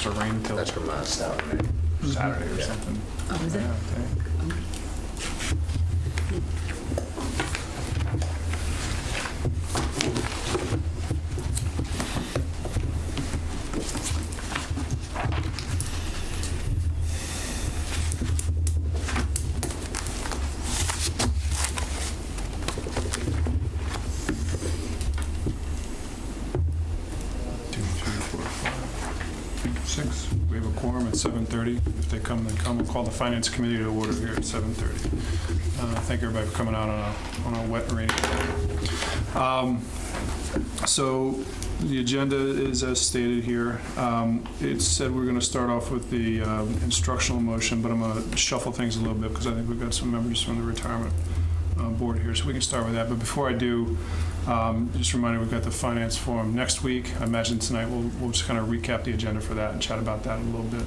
supposed to rain till That's from uh, Saturday. Saturday or Yeah. something. Oh, is it? Yeah, I think. Two, three, four, five, six. We have a quorum at 7:30. If they come, they come. We'll call the Finance Committee to order here at 7:30. Uh, Thank everybody for coming out on a, on a wet rainy day. Um, So the agenda is as stated here. Um, It said we're going to start off with the um, instructional motion, but I'm going to shuffle things a little bit because I think we've got some members from the retirement uh, board here, so we can start with that. But before I do, um, just a reminder, we've got the finance forum next week. I imagine tonight we'll, we'll just kind of recap the agenda for that and chat about that a little bit.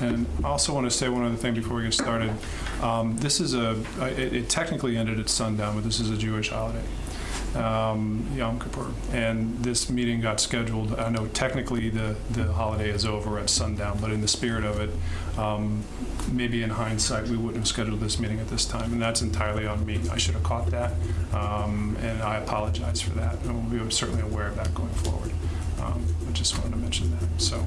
And I also want to say one other thing before we get started. Um, This is a, it it technically ended at sundown, but this is a Jewish holiday, um, Yom Kippur. And this meeting got scheduled, I know technically the, the holiday is over at sundown, but in the spirit of it, um, maybe in hindsight, we wouldn't have scheduled this meeting at this time, and that's entirely on me. I should have caught that, um, and I apologize for that, and we'll be certainly aware of that going forward. Um, I just wanted to mention that, so.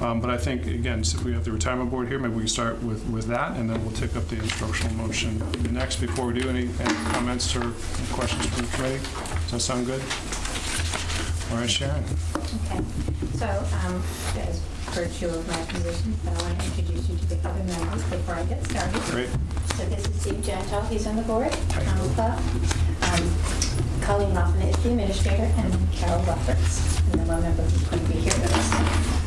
Um, But I think, again, since we have the retirement board here, maybe we can start with, with that, and then we'll take up the instructional motion next. Before we do, any, any comments or questions from the committee? Does that sound good? All right, Sharon? Okay, so, um, as virtue of my position, I want to introduce you to the other members before I get started. Great. So this is Steve Gentle, he's on the board, Lupa, um, Colleen Hoffman is the administrator, and Carol Roberts, and then one member who's going to be here with us.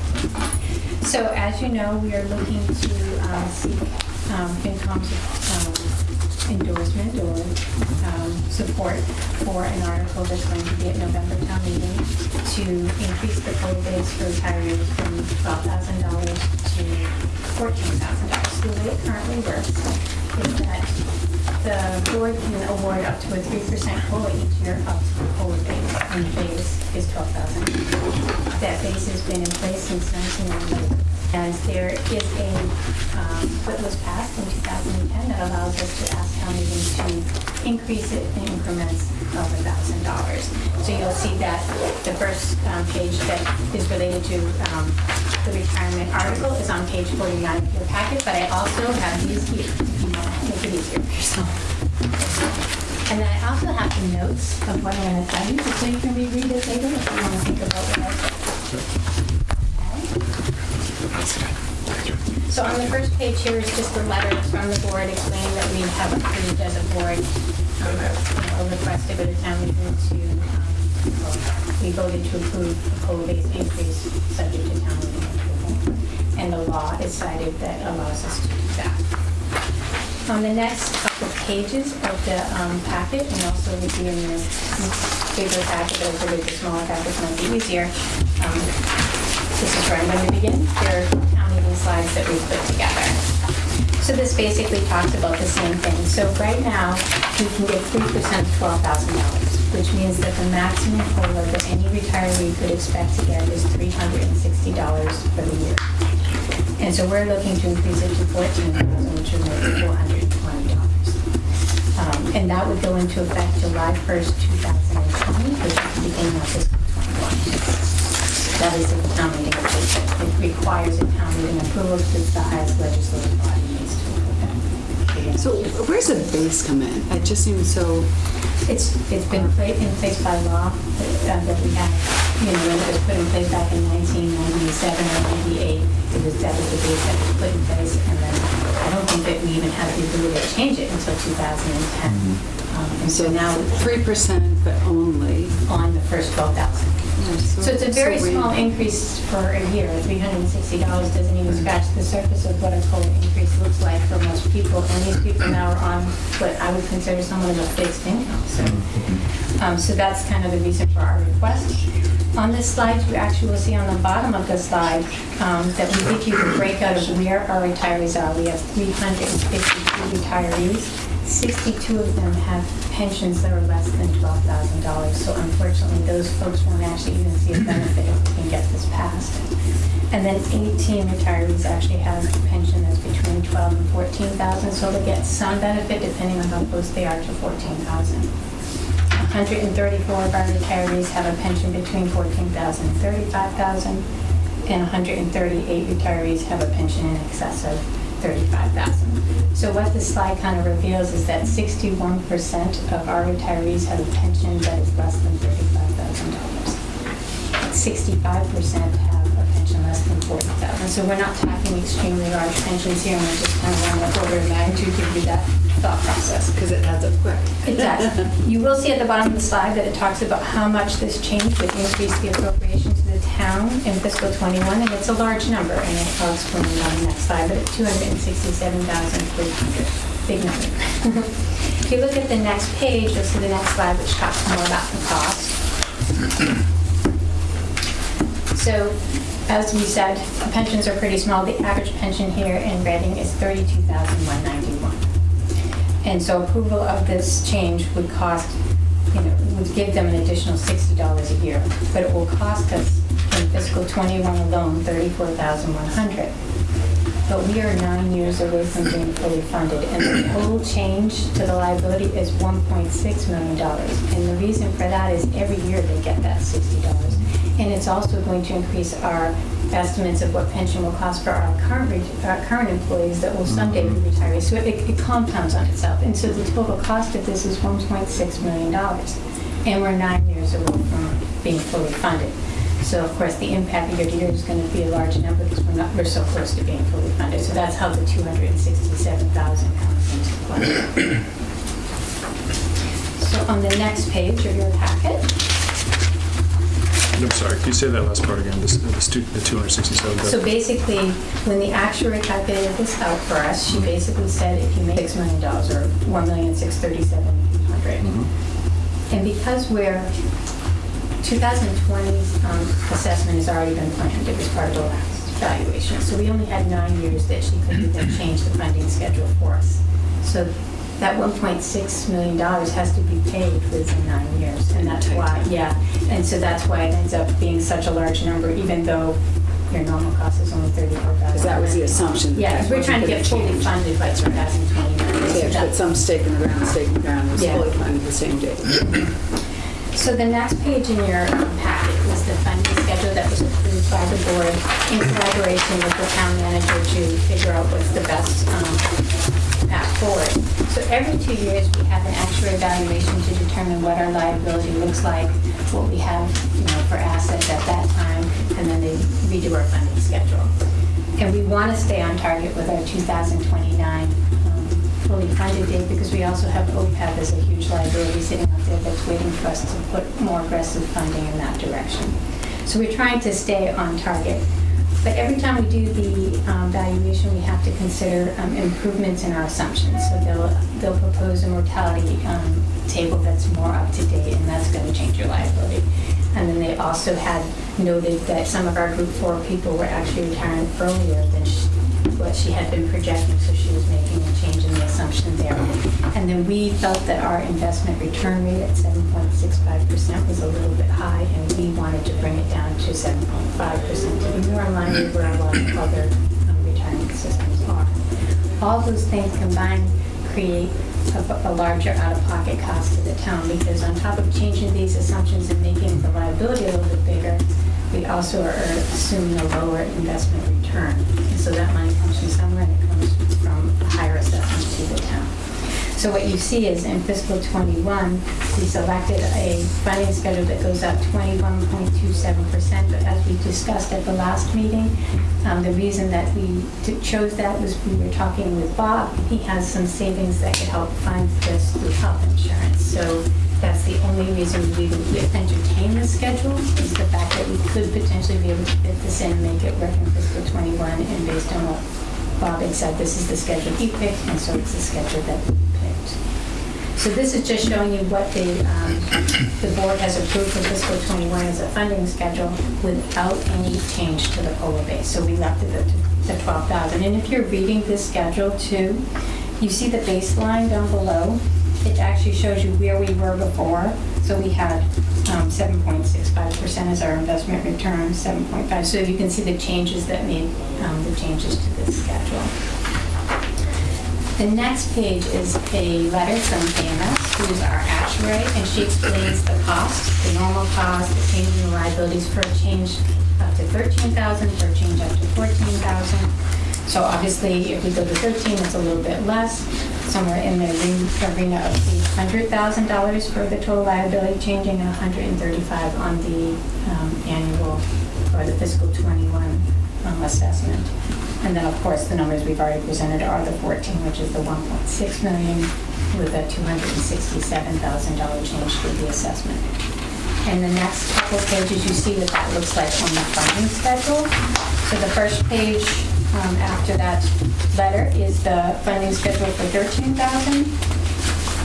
So as you know, we are looking to um, seek um, FinCom's um, endorsement or um, support for an article that's going to be at November town meeting to increase the total base for retirees from $12,000 to $14,000. The way it currently works is that the board can award up to a 3% COLA each year up to the COLA base, and the base is 12000 That base has been in place since 1998. And there is a, um, what was passed in 2010 that allows us to ask town meeting to increase it in increments of $1,000. So you'll see that the first um, page that is related to um, the retirement article is on page 49 of your packet, but I also have these here, make it easier for yourself. And then I also have some notes of what I'm going to tell you, so you can reread it later if you want to think about what I said. Okay? So on the first page here is just a letter from the board explaining that we have approved as a board, um, request to go to town meeting to, um, we voted to approve a COLA-based increase subject to town meeting approval. And the law is cited that allows us to do that. On the next couple of pages of the um, packet, and also you in your bigger packet, but I the smaller packets might be easier, um, this is where I'm going to begin. There are town meeting slides that we put together. So this basically talks about the same thing. So right now, we can get 3% of $12,000, which means that the maximum COLA that any retiree could expect to get is $360 for the year. And so we're looking to increase it to 14,000, which would make it $420. And that would go into effect July 1st, 2020, which is the beginning of fiscal '21. That is the town meeting it. Requires a town meeting approval because the highest legislative body needs to approve it. So where's the base come in? It just seems so, It's, it's been in place by law uh, that we have, you know, when it was put in place back in 1997 or 98. It was, that was the base that was put in place, and then I don't think that we even had the ability to change it until 2010. Um, And so now, three percent, but only. on the first 12,000. So it's a very so small increase for a year. $360 doesn't even scratch the surface of what a COLA increase looks like for most people. And these people now are on what I would consider somewhat of a fixed income. So, um, so that's kind of the reason for our request. On this slide, you actually will see on the bottom of the slide um, that we give you the breakout of where our retirees are. We have 352 retirees. 62 of them have pensions that are less than $12,000. So unfortunately, those folks won't actually even see a benefit if we can get this passed. And then 18 retirees actually have a pension that's between 12 and 14,000, so they'll get some benefit depending on how close they are to 14,000. 134 of our retirees have a pension between 14,000 and 35,000, and 138 retirees have a pension in excess of 35,000. So what this slide kind of reveals is that 61% of our retirees have a pension that is less than $35,000. 65% have pension less than 40,000. So we're not talking extremely large pensions here, and we're just kind of on the order of magnitude, give you that thought process. Because it adds up quick. It does. You will see at the bottom of the slide that it talks about how much this change would increase the appropriation to the town in fiscal '21, and it's a large number, and I'll explain it on the next slide, but it's 267,300, big number. If you look at the next page, you'll see the next slide, which talks more about the cost. So, as we said, the pensions are pretty small. The average pension here in Reading is 32191 And so approval of this change would cost, you know, would give them an additional $60 a year. But it will cost us in fiscal '21 alone, 34,100. But we are nine years away from being fully funded, and the total change to the liability is $1.6 million. And the reason for that is every year they get that $60. And it's also going to increase our estimates of what pension will cost for our current, our current employees that will someday be retirees. So it it compounds on itself. And so the total cost of this is $1.6 million. And we're nine years away from being fully funded. So of course, the impact year to year is going to be a large number because we're not, we're so close to being fully funded. So that's how the 267,000 comes into play. So on the next page of your packet, I'm sorry, can you say that last part again, this- the stu- the 267? So basically, when the actuary calculated this out for us, she basically said if you make $6 million or $1,637,000. Mhm. And because we're, 2020's um, assessment has already been planned, it was part of the last valuation. So we only had nine years that she could even change the funding schedule for us. So that $1.6 million has to be paid within nine years, and that's why, yeah. And so that's why it ends up being such a large number, even though your normal cost is only 34000 Because that was the assumption. that Yeah, that 'cause we're trying to get fully change. funded by 2029. They So put some stake in the ground, stake in the ground, was Yeah. fully funded the same day. So the next page in your packet was the funding schedule that was approved by the board in collaboration with the town manager to figure out what's the best um, path forward. So every two years, we have an actuarial valuation to determine what our liability looks like, what we have, you know, for assets at that time, and then they redo our funding schedule. And we want to stay on target with our 2029 um, fully funded date because we also have OPEB as a huge liability sitting out there that's waiting for us to put more aggressive funding in that direction. So we're trying to stay on target. But every time we do the um, valuation, we have to consider um, improvements in our assumptions. So they'll, they'll propose a mortality um, table that's more up to date, and that's going to change your liability. And then they also had noted that some of our group four people were actually retiring earlier than sh- what she had been projecting, so she was making a change assumption there. And then we felt that our investment return rate at 7.65% was a little bit high, and we wanted to bring it down to 7.5% to be more in line with where a lot of other um, retirement systems are. All those things combined create a a larger out-of-pocket cost to the town, because on top of changing these assumptions and making the liability a little bit bigger, we also are assuming a lower investment return. And so that money comes from somewhere, and it comes from a higher assessment to the town. So what you see is in fiscal '21, we selected a funding schedule that goes up 21.27%. But as we discussed at the last meeting, um, the reason that we chose that was we were talking with Bob. He has some savings that could help fund this through health insurance. So that's the only reason we would entertain the schedule, is the fact that we could potentially be able to fit this in and make it work in fiscal '21. And based on what Bob had said, this is the schedule he picked, and so it's the schedule that we picked. So this is just showing you what the, um, the board has approved for fiscal '21 as a funding schedule without any change to the COLA base. So we left it at the 12,000. And if you're reading this schedule too, You see the baseline down below? It actually shows you where we were before. So we had um, 7.65% is our investment return, 7.5. So you can see the changes that made um, the changes to this schedule. The next page is a letter from KMS, who's our actuary, and she explains the cost, the normal cost, the change in the liabilities for a change up to 13,000, for a change up to 14,000. So obviously, if we go to 13, it's a little bit less, somewhere in the re- arena of $800,000 for the total liability changing and 135 on the um, annual or the fiscal 21 um, assessment. And then, of course, the numbers we've already presented are the 14, which is the 1.6 million with a $267,000 change to the assessment. And the next couple pages, you see what that looks like on the funding schedule. So the first page um, after that letter is the funding schedule for 13,000.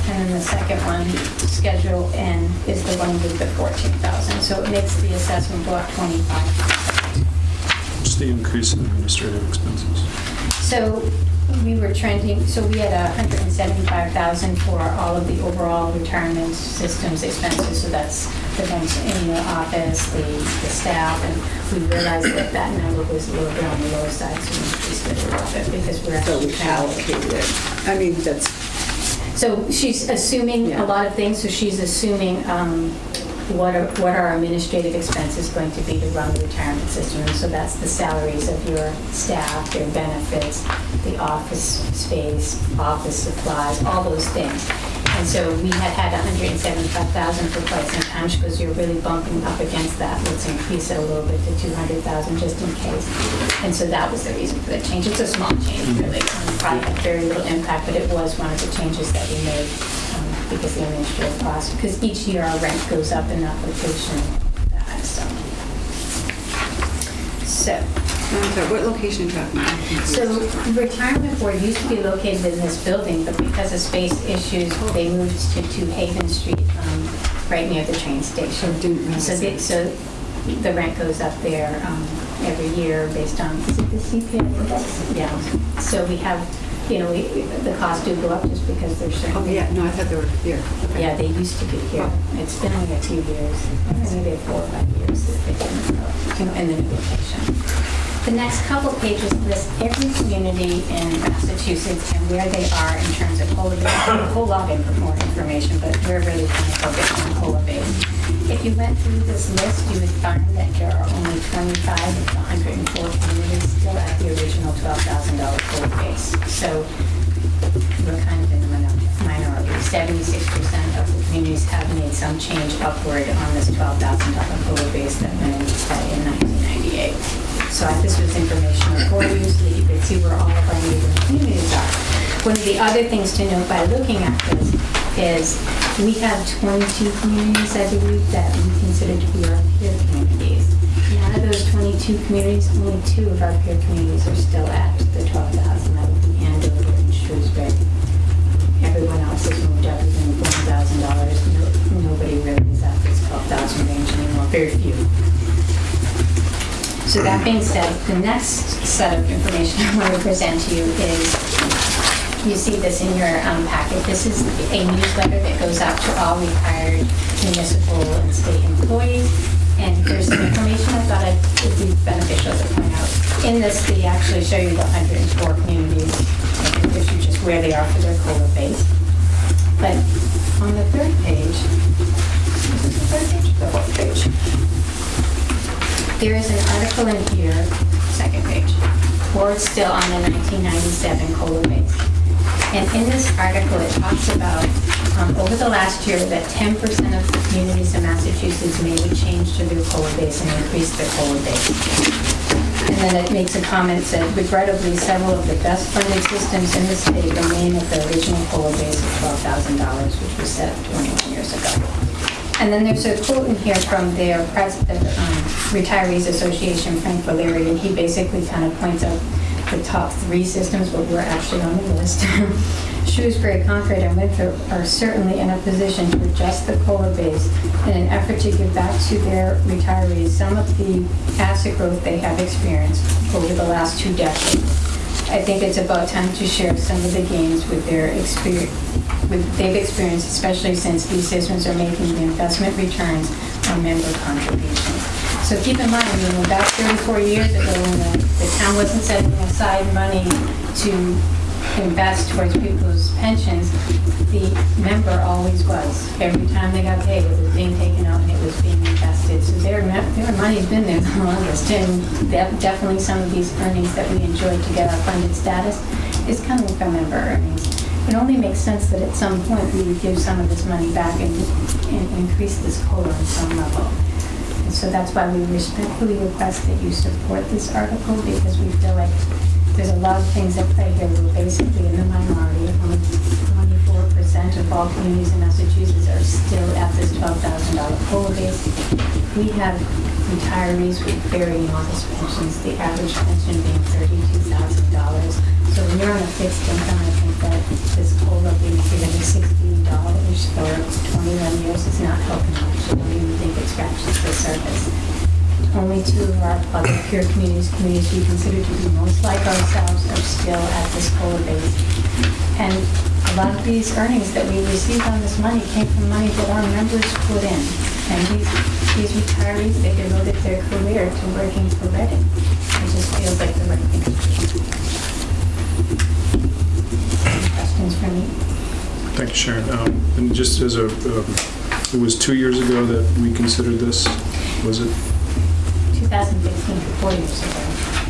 And then the second one, Schedule N, is the one with the 14,000. So it makes the assessment go up 25%. What's the increase in administrative expenses? So we were trending, so we had a 175,000 for all of the overall retirement systems expenses, so that's the ones in the office, the, the staff, and we realized that that number was a little bit on the lower side, so we increased it a little bit because we're So actually we trying allocated it. I mean, that's, So she's assuming a lot of things, so she's assuming um, what are, what are administrative expenses going to be to run the retirement system? And so that's the salaries of your staff, their benefits, the office space, office supplies, all those things. And so we had had 175,000 for quite some time. because you're really bumping up against that. Let's increase it a little bit to 200,000 just in case. And so that was the reason for the change. It's a small change, really. Probably had very little impact, but it was one of the changes that we made because the administrative cost, because each year our rent goes up in application, uh, so. So, I'm sorry, what location are you talking about? So the retirement board used to be located in this building, but because of space issues, they moved to, to Haven Street, um, right near the train station. I didn't So, the- so the rent goes up there um, every year based on, is it the CPI? Yeah. So we have, you know, we, the costs do go up just because there's certain. Oh, yeah, no, I thought they were here. Okay. Yeah, they used to be here. It's been like a few years, maybe four or five years that they've been you know, in the new location. The next couple pages list every community in Massachusetts and where they are in terms of base. A whole lot of more information, but we're really kind of focused on COLA base. If you went through this list, you would find that there are only 25 of the 104 communities still at the original $12,000 COLA base. So we're kind of in the minority. Seventy-six percent of the communities have made some change upward on this twelve thousand dollar COLA base that went into play in nineteen ninety-eight. So I- this was information for you so that you could see where all of our neighboring communities are. One of the other things to note by looking at this is we have twenty-two communities, I believe, that we consider to be our peer communities. And out of those twenty-two communities, only two of our peer communities are still at the twelve thousand, that would be Andover and Shrewsbury. Everyone else has moved up within one thousand dollars. Nobody really is at this twelve thousand range anymore, very few. So that being said, the next set of information I want to present to you is, you see this in your um, packet. This is a newsletter that goes out to all retired municipal and state employees. And there's some information I thought it would be beneficial to point out. In this, they actually show you the 104 communities. It gives you just where they are for their COLA base. But on the third page, is the third page? The fourth page. There is an article in here, second page, board still on the 1997 COLA base. And in this article, it talks about, um, over the last year, that 10% of the communities in Massachusetts made a change to their COLA base and increased their COLA base. And then it makes a comment that regrettably, several of the best funded systems in the state remain at the original COLA base of $12,000, which was set 21 years ago. And then there's a quote in here from their president, um, Retirees Association, Frank Valeri, and he basically kind of points out the top three systems, but we're actually on the list. Shrewsbury, Concord, and Winthrop are certainly in a position to adjust the COLA base in an effort to give back to their retirees some of the asset growth they have experienced over the last two decades. I think it's about time to share some of the gains with their experience, with, they've experienced, especially since these systems are making the investment returns on member contributions. So keep in mind, you know, back 34 years ago, when the, the town wasn't setting aside money to invest towards people's pensions, the member always was. Every time they got paid, it was being taken out and it was being invested. So their, their money's been there the longest. And definitely some of these earnings that we enjoy to get our funded status is coming from member earnings. It only makes sense that at some point we would give some of this money back and, and increase this COLA on some level. So that's why we respectfully request that you support this article because we feel like there's a lot of things at play here. We're basically in the minority. Only 24% of all communities in Massachusetts are still at this $12,000 COLA base. We have retirees with very modest pensions, the average pension being $32,000. So when you're on a fixed income, This COLA being $360 for 21 years is not helping much. I don't even think it scratches the surface only two of our other peer communities, communities we consider to be most like ourselves, are still at this COLA base. And a lot of these earnings that we received on this money came from money that our members put in. And these, these retirees, they devoted their career to working for Reading. It just feels like the right thing. Any Questions for me? Thank you, Sharon. Um, And just as a, um, it was two years ago that we considered this, was it? 2015, four years ago.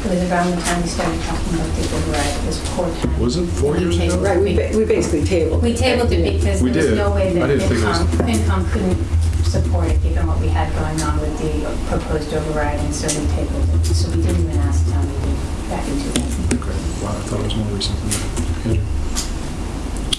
It was around the time we started talking about the override. It was poor time. Was it four years ago? Right, we ba- we basically tabled. We tabled it because We there was no way that didn't think it was- FinCom, FinCom couldn't support it, given what we had going on with the proposed override, and so we tabled it. So we didn't even ask town meeting back in 2000. Wow, I thought it was more recent than that.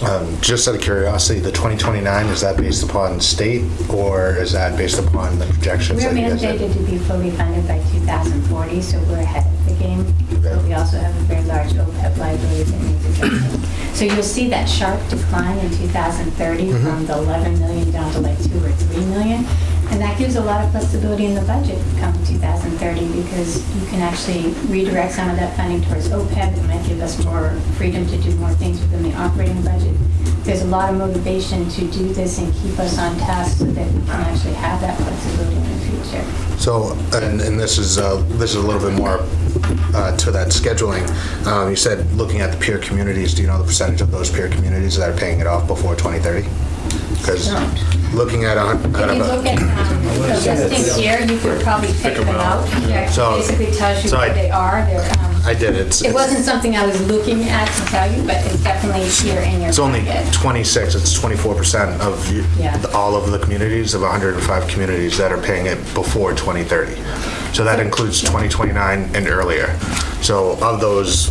Um, Just out of curiosity, the 2029, is that based upon state or is that based upon the projections? We're mandated to be fully funded by 2040, so we're ahead of the game. But we also have a very large OPEB liability that needs addressing. So you'll see that sharp decline in 2030 Mhm. from the 11 million down to like 2 or 3 million. And that gives a lot of flexibility in the budget come 2030 because you can actually redirect some of that funding towards OPEB. It might give us more freedom to do more things within the operating budget. There's a lot of motivation to do this and keep us on task so that we can actually have that flexibility in the future. So, and, and this is, uh, this is a little bit more uh, to that scheduling. Um, You said, looking at the peer communities, do you know the percentage of those peer communities that are paying it off before 2030? Because. Looking at, a hun- If you of look a- at um, the listings here, you could probably pick them out. It So- basically tells you so I- where they are. They're, um, I did, it's, It it's wasn't something I was looking at to tell you, but it's definitely here in your it's only packet. 26, it's 24% of you- Yeah. all of the communities, of 105 communities that are paying it before 2030. So that includes 2029 and earlier. So of those,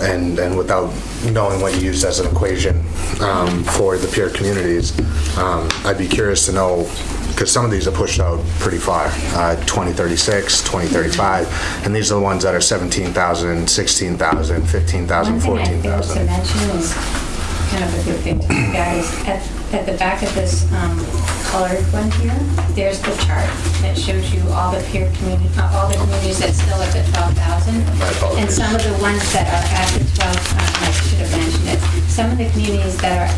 and, and without knowing what you used as an equation um, for the peer communities, um, I'd be curious to know, because some of these are pushed out pretty far, uh, 2036, 2035, and these are the ones that are 17,000, 16,000, 15,000, One thing I failed to 14,000. mention is kind of a good thing to look at is at, at the back of this um, colored one here, there's the chart that shows you all the peer community, uh, all the communities that still at the 12,000. And some of the ones that are at the 12, uh, I should have mentioned it, some of the communities that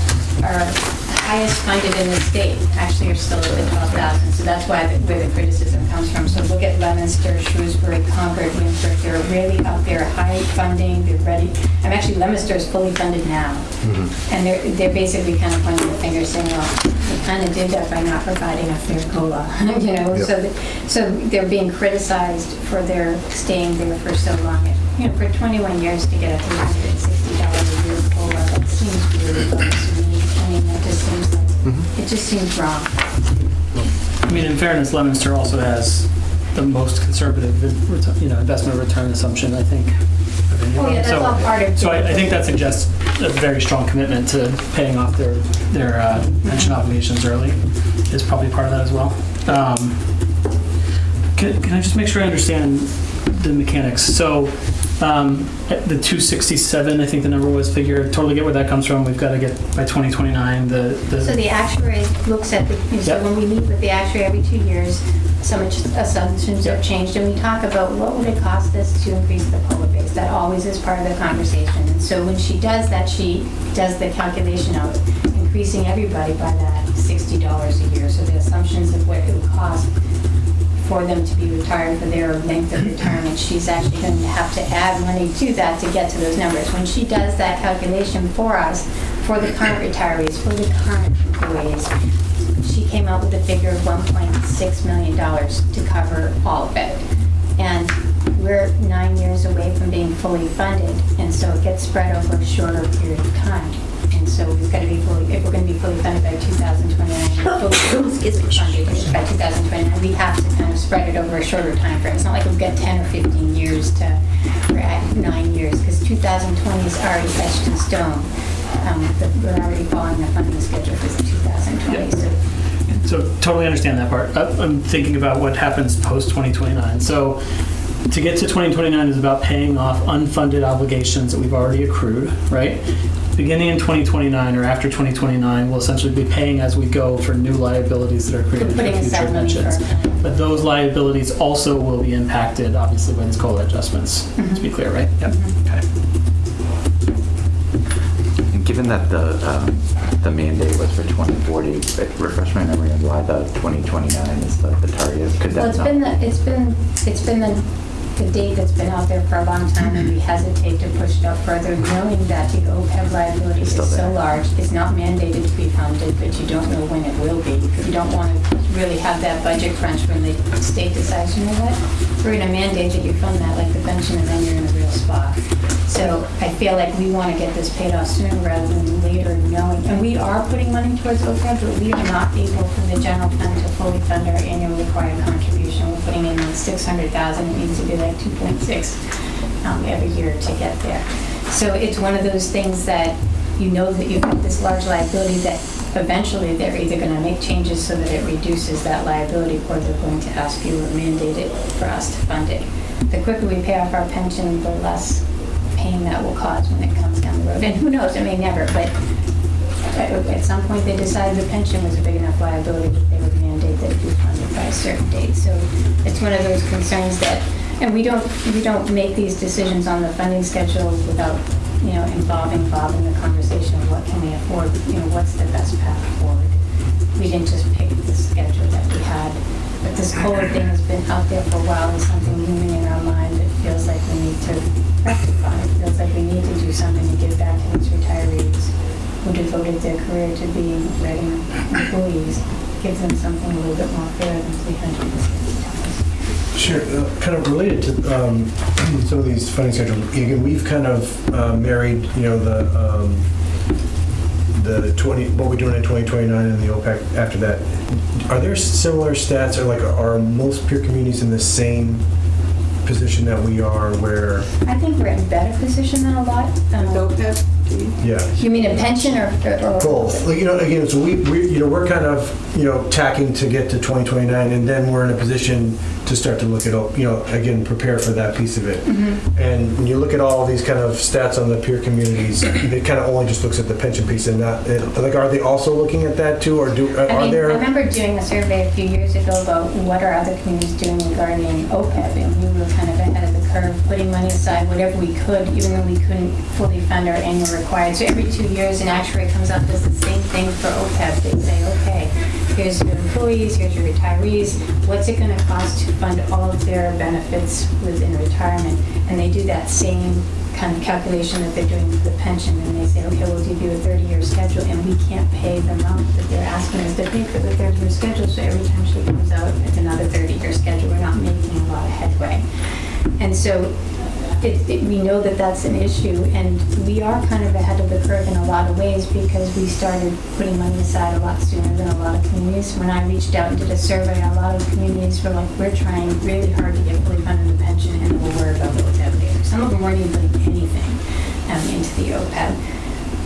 are, are highest funded in the state actually are still at the 12,000. So that's why, the- where the criticism comes from. So look at Leominster, Shrewsbury, Concord, Winthrop, they're really up there, high funding, they're ready. I'm actually, Leominster is fully funded now. Mm-hmm. And they're, they're basically kind of pointing the finger saying, well, we kind of did that by not providing a fair COLA, you know? Yep. So, th- so they're being criticized for their staying there for so long. You know, for 21 years to get a $360 a year COLA, that seems really low it just seems wrong. I mean, in fairness, Leominster also has the most conservative, you know, investment return assumption, I think. Oh, yeah, that's So- all part of. So I, I think that suggests a very strong commitment to paying off their, their uh, pension obligations early is probably part of that as well. Um, Can, can I just make sure I understand the mechanics? So, um, at the 267, I think the number was figure, totally get where that comes from. We've got to get by 2029, the, the. So the actuary looks at the, so Yep. when we meet with the actuary every two years, some assumptions have changed, and we talk about what would it cost us to increase the COLA base? That always is part of the conversation. And so when she does that, she does the calculation of increasing everybody by that $60 a year. So the assumptions of what it would cost for them to be retired for their length of retirement, she's actually going to have to add money to that to get to those numbers. When she does that calculation for us, for the current retirees, for the current employees, she came up with a figure of $1.6 million to cover all of it. And we're nine years away from being fully funded, and so it gets spread over a shorter period of time. And so we've got to be fully, if we're going to be fully funded by 2029, fully, excuse me, funded by 2029, we have to kind of spread it over a shorter time frame. It's not like we've got 10 or 15 years to, we're at nine years, because 2020 is already etched in stone. Um, the- We're already following the funding schedule for 2020, so So totally understand that part. Uh, I'm thinking about what happens post 2029. So to get to 2029 is about paying off unfunded obligations that we've already accrued, right? Beginning in 2029 or after 2029, we'll essentially be paying as we go for new liabilities that are created for putting future aside money for. pensions. But those liabilities also will be impacted, obviously, by these COLA adjustments, to be clear, right? Yep. Okay. And Given that the, um, the mandate was for 2040, refresh my memory on why the 2029 is the the target. Could Well, that it's not? been, the it's been, it's been the, the date that's been out there for a long time, and we hesitate to push it up further, knowing that the OPEB liability is so large. It's not mandated to be funded, but you don't know when it will be. Because you don't want to really have that budget crunch when the state decides, you know what? We're going to mandate that you fund that like the pension, and then you're in a real spot. So I feel like we want to get this paid off sooner rather than later, knowing, and we are putting money towards OPEB, but we are not able from the general fund to fully fund our annual required contribution. We're putting in six hundred thousand, it needs to be like two point six um, every year to get there. So it's one of those things that you know that you've got this large liability that eventually they're either going to make changes so that it reduces that liability or they're going to ask you or mandate it for us to fund it. The quicker we pay off our pension, the less pain that will cause when it comes down the road. And who knows, it may never, but at some point they decided the pension was a big enough liability that they would mandate that it be funded by a certain date. So it's one of those concerns that, and we don't, we don't make these decisions on the funding schedule without, you know, involving Bob in the conversation of what can we afford, you know, what's the best path forward. We didn't just pick the schedule that we had, but this COLA thing has been out there for a while and something looming in our mind that feels like we need to rectify. It feels like we need to do something to give back to these retirees who devoted their career to being Reading employees, give them something a little bit more fair than 360 Sure, uh, kind of related to um, some of these funding schedules, again, we've kind of uh, married, you know, the, um, the 20, what we're doing in 2029 and the OPEB after that. Are there similar stats, or like, are most peer communities in the same position that we are where, I think we're in better position than a lot. um, OPEB, do you? yeah? You mean a pension or? or- Both, like, you know, again, so we, we, you know, we're kind of, you know, tacking to get to 2029, and then we're in a position to start to look at, you know, again, prepare for that piece of it. Mm-hmm. And when you look at all these kind of stats on the peer communities, it kind of only just looks at the pension piece and not, it- like, are they also looking at that too, or do, I are mean, I remember doing a survey a few years ago about what are other communities doing regarding OPEB, and we were kind of ahead of the curve, putting money aside, whatever we could, even though we couldn't fully fund our annual required. So every two years, an actuary comes up with the same thing for OPEB. They say, okay, here's your employees, here's your retirees, what's it gonna cost to fund all of their benefits within retirement? And they do that same kind of calculation that they're doing with the pension, and they say, okay, we'll give you a 30-year schedule, and we can't pay the amount that they're asking us to pay for the 30-year schedule, so every time she comes out, it's another 30-year schedule, we're not making a lot of headway. And so it, it, we know that that's an issue, and we are kind of ahead of the curve in a lot of ways because we started putting money aside a lot sooner than a lot of communities. When I reached out and did a survey, a lot of communities were like, we're trying really hard to get fully funded the pension, and we'll worry about OPEB later. Some of them weren't even putting anything um, into the OPEB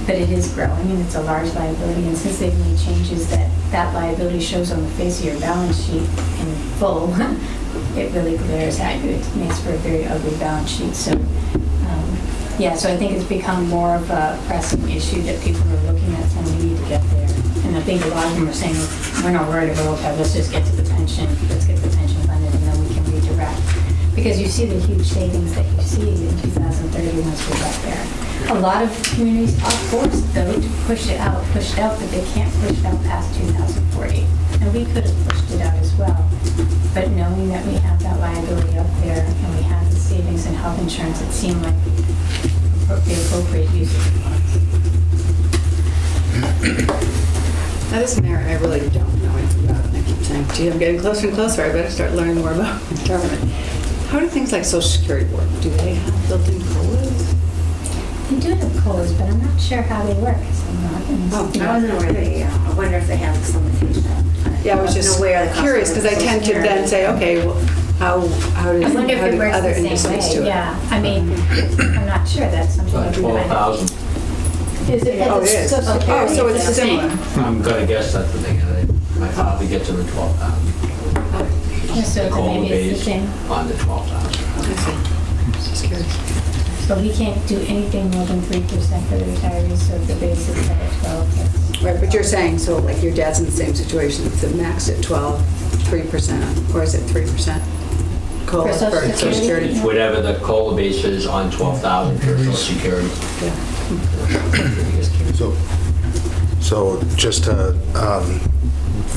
but it is growing and it's a large liability. And since they've made changes that that liability shows on the face of your balance sheet in full, it really glares at you. It makes for a very ugly balance sheet. So, um, yeah, so I think it's become more of a pressing issue that people are looking at saying we need to get there. And I think a lot of them are saying, we're not worried about OPEB, let's just get to the pension, let's get the pension funded and then we can redirect. because you see the huge savings that you see in 2030 once we get there. A lot of communities are forced, though, to push it out, push it out, but they can't push it out past 2040. And we could have pushed it out as well. But knowing that we have that liability up there and we have the savings in health insurance, it seemed like the appropriate use of the funds. Now, this mayor, I really don't know anything about, and I keep saying, gee, I'm getting closer and closer, I better start learning more about government. How do things like social security work? Do they have built-in COLAs? They do have COLAs, but I'm not sure how they work. 'cause I'm not in- Oh, I wasn't aware they, uh, I wonder if they have some limitation. Yeah, I was just aware of the curious, because I tend to then say, okay, well, how, how does, I wonder if how it do other the industries same do it? Yeah, I mean, I'm not sure. That's something. About that we might- 12,000. Is it? Oh, it is. Oh, oh so it's the same? similar. I'm gonna guess that's the thing. got. My father gets in the 12,000. Yeah, So The then maybe it's the same. On the 12,000. I see. Just curious. So we can't do anything more than three percent for the retirees, so the base is at twelve, that's. Right, but you're saying, so like your dad's in the same situation, it's maxed at 12, 3%, or is it 3%? COLA For Social for social Security? security? It's whatever the COLA base is on 12,000 for social security. Yeah. So, so just to um,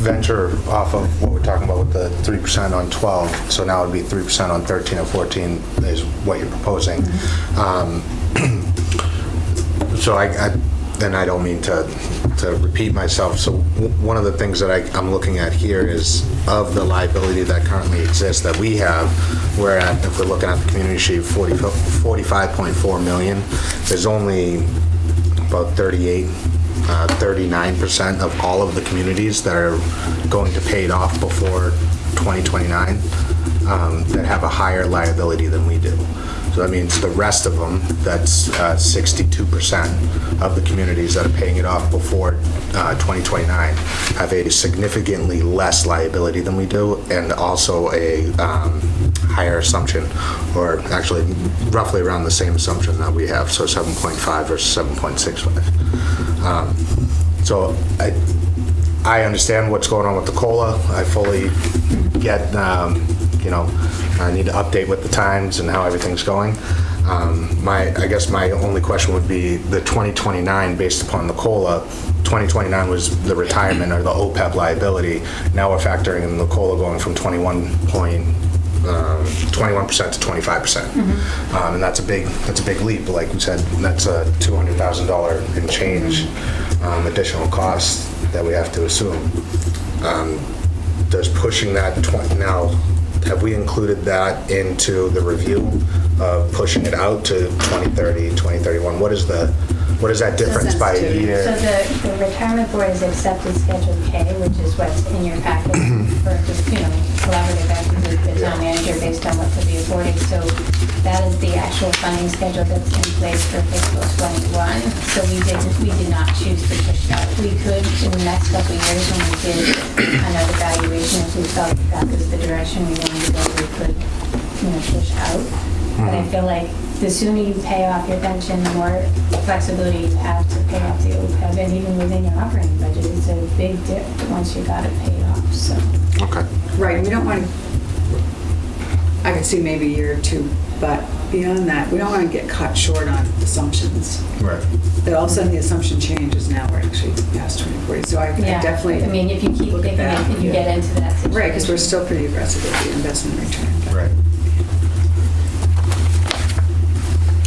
venture off of what we're talking about with the 3% on 12, so now it'd be 3% on 13 and 14 is what you're proposing. Um, So I, I- then I don't mean to, to repeat myself. So one of the things that I, I'm looking at here is of the liability that currently exists that we have, we're at, if we're looking at the community sheet, 40 45.4 million. There's only about 38, uh, 39% of all of the communities that are going to pay it off before 2029 um, that have a higher liability than we do. So that means the rest of them, that's uh, 62% of the communities that are paying it off before uh, 2029 have a significantly less liability than we do and also a um, higher assumption, or actually roughly around the same assumption that we have, so 7.5 versus 7.65. Um, So I, I understand what's going on with the COLA. I fully get, um, you know, I need to update with the times and how everything's going. Um, My, I guess my only question would be the 2029, based upon the COLA, 2029 was the retirement or the OPEB liability. Now we're factoring in the COLA going from 21 point, um, 21% to 25%. Um, And that's a big, that's a big leap, like we said, that's a $200,000 and change um, additional cost that we have to assume. Um, Does pushing that 20, now, have we included that into the review of pushing it out to 2030, 2031? What is the, what is that difference by a sensitivity. So the, the retirement board has accepted Schedule K, which is what's in your packet for just, you know, collaborative effort with the town manager based on what could be afforded. So that is the actual funding schedule that's in place for fiscal '21. So we did, we did not choose to push it out. We could, in the next couple of years, when we did another valuation, if we felt that that was the direction we wanted to go, we could, you know, push out. But I mm-hmm. feel like the sooner you pay off your pension, the more flexibility you have to pay off the OPEB, and even within your operating budget, it's a big dip once you got it paid off, so. Okay. Right, we don't want to, I could see maybe a year or two, but beyond that, we don't want to get caught short on assumptions. Right. That all of a sudden the assumption changes, now we're actually past 2040, so I I Yeah, definitely. I mean, if you keep look at thinking that. it, and you get into that situation. Right, because we're still pretty aggressive with the investment return. but- Right.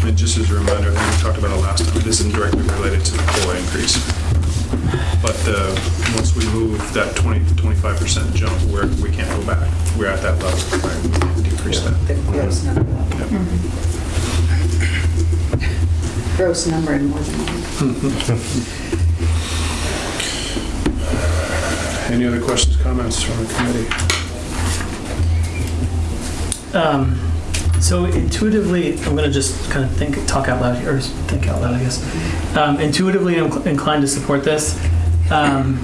And just as a reminder, I think we talked about it last time, this isn't directly related to the COLA increase. But uh, once we move that 20, 25% jump, we're, we can't go back. We're at that level, right? We can't decrease that. The gross number. Yep. Gross number and more than one. Any other questions, comments from the committee? Um, so intuitively, I'm gonna just kind of think, talk out loud here, or think out loud, I guess. Um, intuitively, I'm cl- inclined to support this. Um,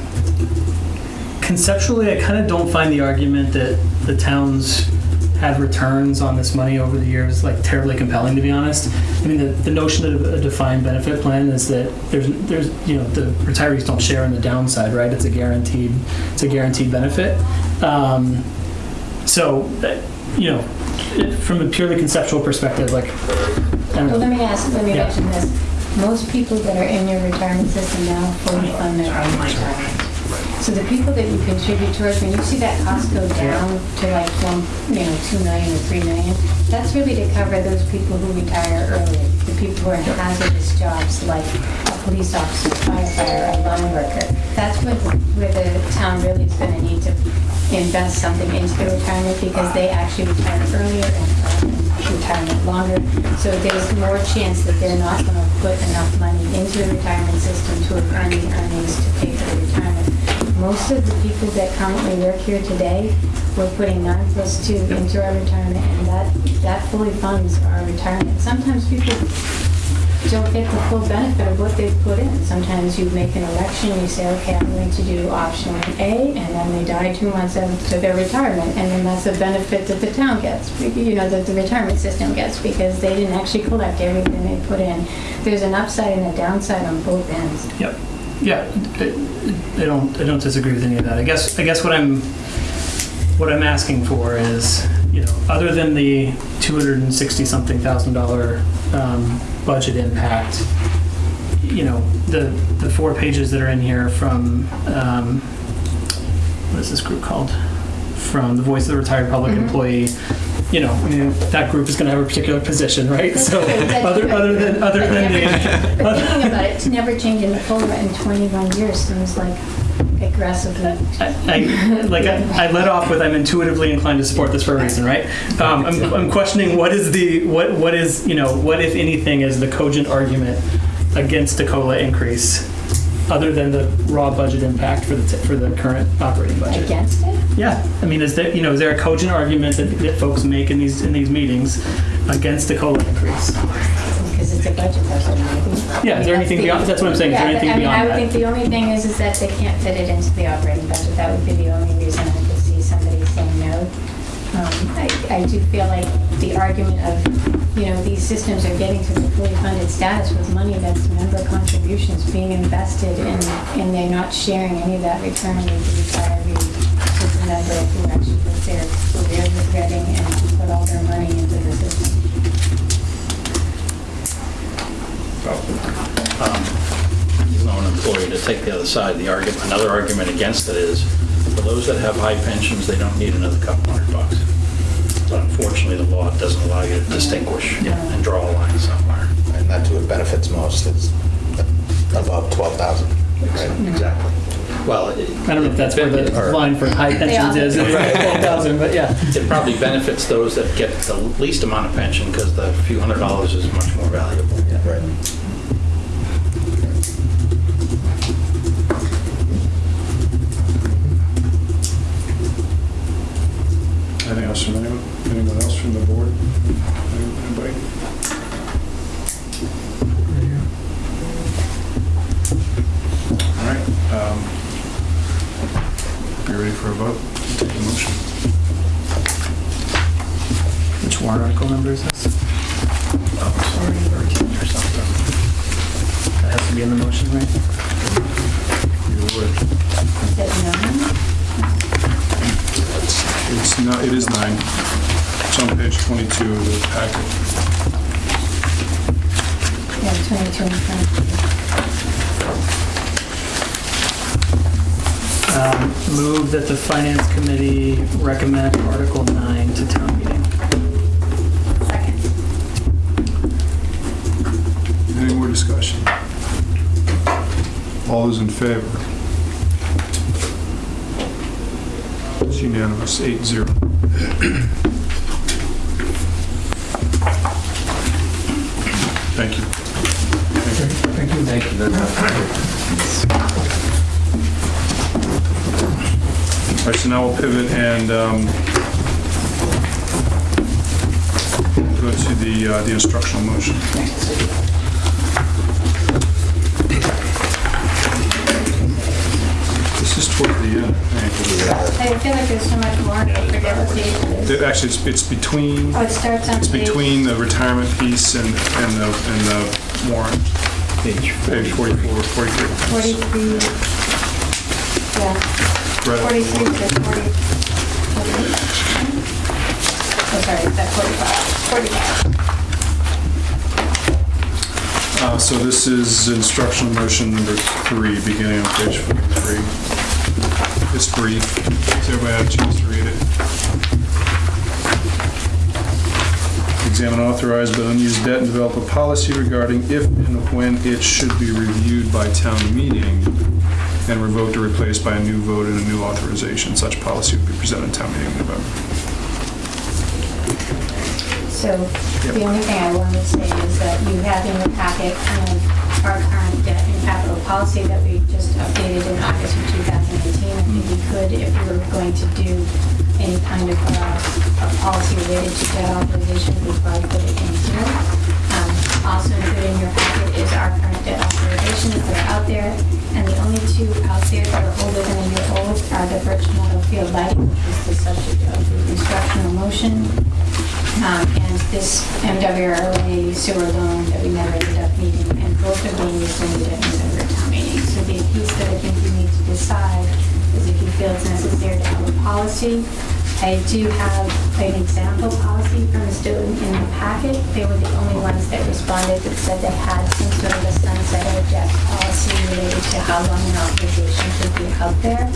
conceptually, I kind of don't find the argument that the towns had returns on this money over the years like terribly compelling, to be honest. I mean, the, the notion of a defined benefit plan is that there's, there's, you know, the retirees don't share in the downside, right? It's a guaranteed, it's a guaranteed benefit. Um, so, you know, from a purely conceptual perspective, like, I Well, let me ask, let me Yeah. mention this. Most people that are in your retirement system now fully fund their own retirement. So the people that you contribute towards, when you see that cost go down to like one, you know, two million or three million, that's really to cover those people who retire early, the people who are in hazardous jobs like a police officer, firefighter, a line worker. That's when, where the town really is gonna need to invest something into their retirement because they actually retire earlier and uh, retirement longer. So there's more chance that they're not going to put enough money into the retirement system to earn the earnings to pay for retirement. Most of the people that currently work here today, we're putting nine plus two into our retirement and that, that fully funds our retirement. Sometimes people don't get the full benefit of what they've put in. Sometimes you make an election, you say, okay, I'm going to do option A, and then they die two months into their retirement, and then that's a benefit that the town gets, you know, that the retirement system gets, because they didn't actually collect everything they put in. There's an upside and a downside on both ends. Yep. Yeah, I don't, I don't disagree with any of that. I guess, I guess what I'm, what I'm asking for is, you know, other than the 260-something thousand dollar um, budget impact, you know, the, the four pages that are in here from, um, what is this group called? From the Voice of the Retired Public Mhm. Employee, you know, I mean, that group is gonna have a particular position, right? So, that's other, other than, other But than never- the. But thinking about it, to never change in the COLA in 21 years seems like aggressively I, I- like I, I led off with I'm intuitively inclined to support this for a reason, right? Um, I'm, I'm questioning what is the what what is you know what if anything is the cogent argument against a COLA increase, other than the raw budget impact for the t- for the current operating budget. against it. Yeah, I mean, is there you know is there a cogent argument that, that folks make in these in these meetings against the COLA increase? A budget maybe. Yeah, is there anything beyond? That's what I'm saying. Is there anything I mean, I beyond would that? think the only thing is, is that they can't fit it into the operating budget. That would be the only reason I could see somebody saying no. Um, I, I do feel like the argument of, you know, these systems are getting to the fully funded status with money that's member contributions being invested in, and they're not sharing any of that return with the retiree, with the member who actually there, who they're regretting and put all their money into the system. Um, you know, an employee, to take the other side, the argument, another argument against it is, for those that have high pensions, they don't need another couple hundred bucks. But unfortunately, the law doesn't allow you to distinguish and draw a line somewhere. And that's who it benefits most, is above 12,000. Right. Exactly. Well, it- I don't know if that's where the Or- line for high pensions is, twelve thousand, but yeah. It probably benefits those that get the least amount of pension because the few hundred dollars is much more valuable. Right. Anything else from anyone? Anyone else from the board? Anybody? All right. um, You ready for a vote? Take a motion. Which warrant article number is this? Oh, sorry, 13 or something. That has to be in the motion, right? You would. Is it nine? It's not, it is nine. It's on page 22 of the packet. Yeah, 22 and 23. Um, Move that the finance committee recommend Article 9 to town meeting. Second. Any more discussion? All those in favor? It's unanimous, eight zero. Thank you. Thank you. Thank you very much. All right, so now we'll pivot and um, go to the uh, the instructional motion. This is toward the end, I think. I feel like there's so much more, I forget what page it is. Actually, it's- it's between, Oh, it starts on it's page... between the retirement piece and and the and the warrant, Page page 44, 43. 43, yeah, Right. 43 to 40. oh, sorry, is that 45? 45. Uh, So this is instructional motion number three, beginning on page 43. It's brief. Has everybody have a chance to read it? Examine authorized but unused debt and develop a policy regarding if and when it should be reviewed by town meeting and revoked or replaced by a new vote and a new authorization. Such policy would be presented at town meeting in November. So the only thing I wanted to say is that you have in your packet um, our current debt and capital policy that we just updated in August of 2018. I think we could, if we were going to do any kind of uh, a policy related to debt authorization, we'd probably put it in here. Um, Also included in your packet is our current debt authorizations that are out there. And the only two out there that are older than a year old are the Birch Meadow Field lighting, which is the subject of the instructional motion. Um, and this MWRA sewer loan that we never ended up meeting, and both of these we need at November town meeting. So the piece that I think we need to decide is if you feel it's necessary to have a policy. I do have an example policy from Stoughton in the packet. They were the only ones that responded that said they had some sort of a sunset or debt policy related to how long an authorization should be held there.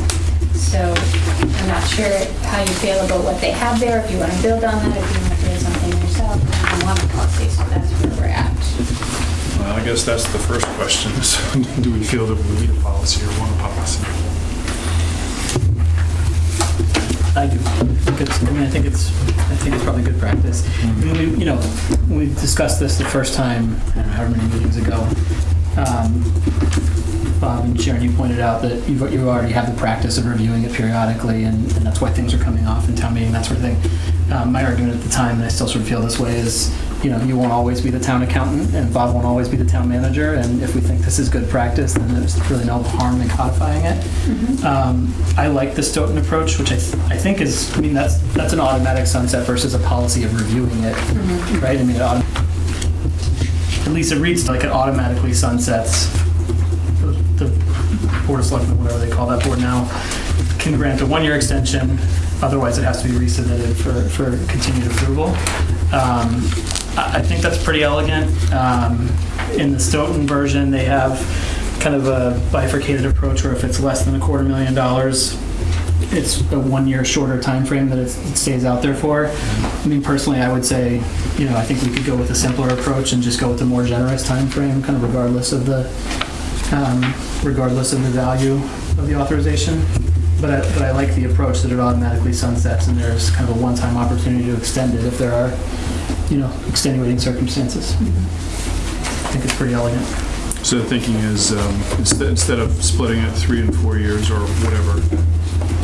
So I'm not sure how you feel about what they have there, if you want to build on that, if you want to create something yourself, I want a policy, so that's where we're at. Well, I guess that's the first question, is do we feel that we need a policy or want a policy? I do. I think it's, I mean, I think it's, I think it's probably good practice. I mean, we, you know, we discussed this the first time, I don't know, however many meetings ago. Um, Bob and Sharon, you pointed out that you've, you already have the practice of reviewing it periodically, and, and that's why things are coming off in town meeting, that sort of thing. Um, my argument at the time, and I still sort of feel this way, is, you know, you won't always be the town accountant, and Bob won't always be the town manager, and if we think this is good practice, then there's really no harm in codifying it. Um, I like the Stoughton approach, which I, th- I think is, I mean, that's, that's an automatic sunset versus a policy of reviewing it, right? I mean, it reads like it automatically sunsets. The the Board of Selectmen, whatever they call that board now, can grant a one-year extension, otherwise it has to be resubmitted for, for continued approval. Um, I, I think that's pretty elegant. Um, In the Stoughton version, they have kind of a bifurcated approach where if it's less than a quarter million dollars, it's a one-year shorter time frame that it stays out there for. I mean, personally, I would say, you know, I think we could go with a simpler approach and just go with a more generous time frame, kind of regardless of the, um, regardless of the value of the authorization. But I, but I like the approach that it automatically sunsets and there's kind of a one-time opportunity to extend it if there are, you know, extenuating circumstances. I think it's pretty elegant. So the thinking is, um, instead instead of splitting it three and four years or whatever,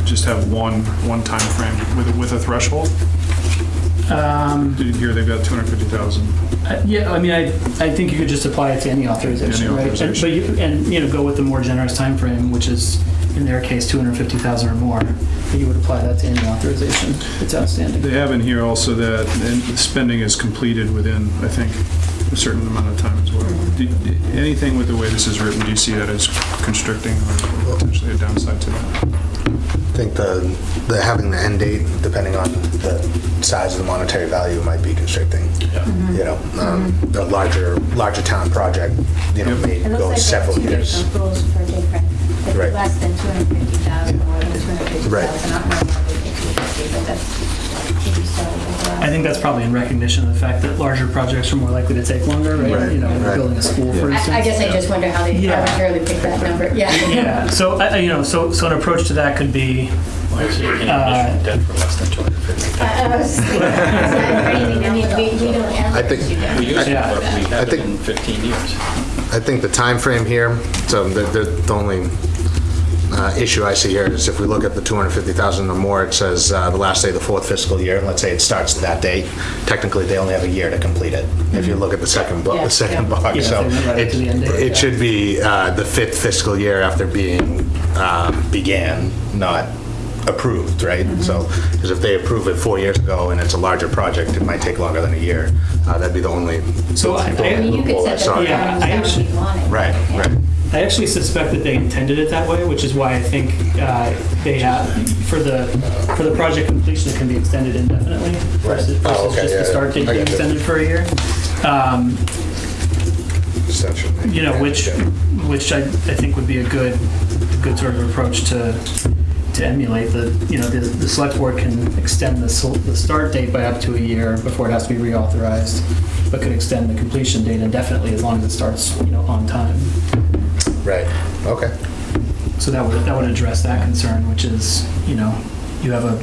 just have one, one time frame with, a- with a threshold? Um, Did you hear they've got 250,000? Uh, Yeah, I mean, I, I think you could just apply it to any authorization, Any right? And- But you, and, you know, go with the more generous time frame, which is, in their case, 250,000 or more. But you would apply that to any authorization It's outstanding. They have in here also that and spending is completed within, I think, a certain amount of time as well. Do- do- Anything with the way this is written, do you see that as constricting or potentially a downside to that? I think the, the having the end date, depending on the size of the monetary value, might be constricting. You know, um, a larger, larger town project, you know, may It go like several years. rules for different, Right. less than 250,000, more than 250,000, Right. not more than 250, but that's, I think that's probably in recognition of the fact that larger projects are more likely to take longer, right? Right, You know, right. building a school, for instance. I I guess I just wonder how they Yeah. arbitrarily picked that number, yeah. Yeah, so, I- I- you know, so, so an approach to that could be, Why is it any Uh, debt for less than 250? I I was thinking, is that crazy? I mean, we, we don't ever I think- We used to, Yeah. but we I haven't think- in 15 years. I think the time frame here, so the, the the only uh, issue I see here is if we look at the 250,000 or more, it says uh, the last day of the fourth fiscal year, let's say it starts that date, technically, they only have a year to complete it, if you look at the second, book, Yeah, the second yeah. box. Yeah, So if they went right it to the end date, yeah. it should be uh, the fifth fiscal year after being, um, began, not approved, right? Mm-hmm. So, because if they approve it four years ago and it's a larger project, it might take longer than a year. Uh, That'd be the only So I- I mean, you could set the saw. Yeah, parameters I actually- you want it. Right, Yeah. right. I actually suspect that they intended it that way, which is why I think uh, they have, for the, for the project completion, it can be extended indefinitely versus Oh, okay, just yeah, the start yeah. date I being you. extended for a year. Um, Extension. You know, which, which I, I think would be a good, good sort of approach to, to emulate the, you know, the, the select board can extend the, sol- the start date by up to a year before it has to be reauthorized, but could extend the completion date indefinitely as long as it starts, you know, on time. Right, okay. So that would, that would address that concern, which is, you know, you have a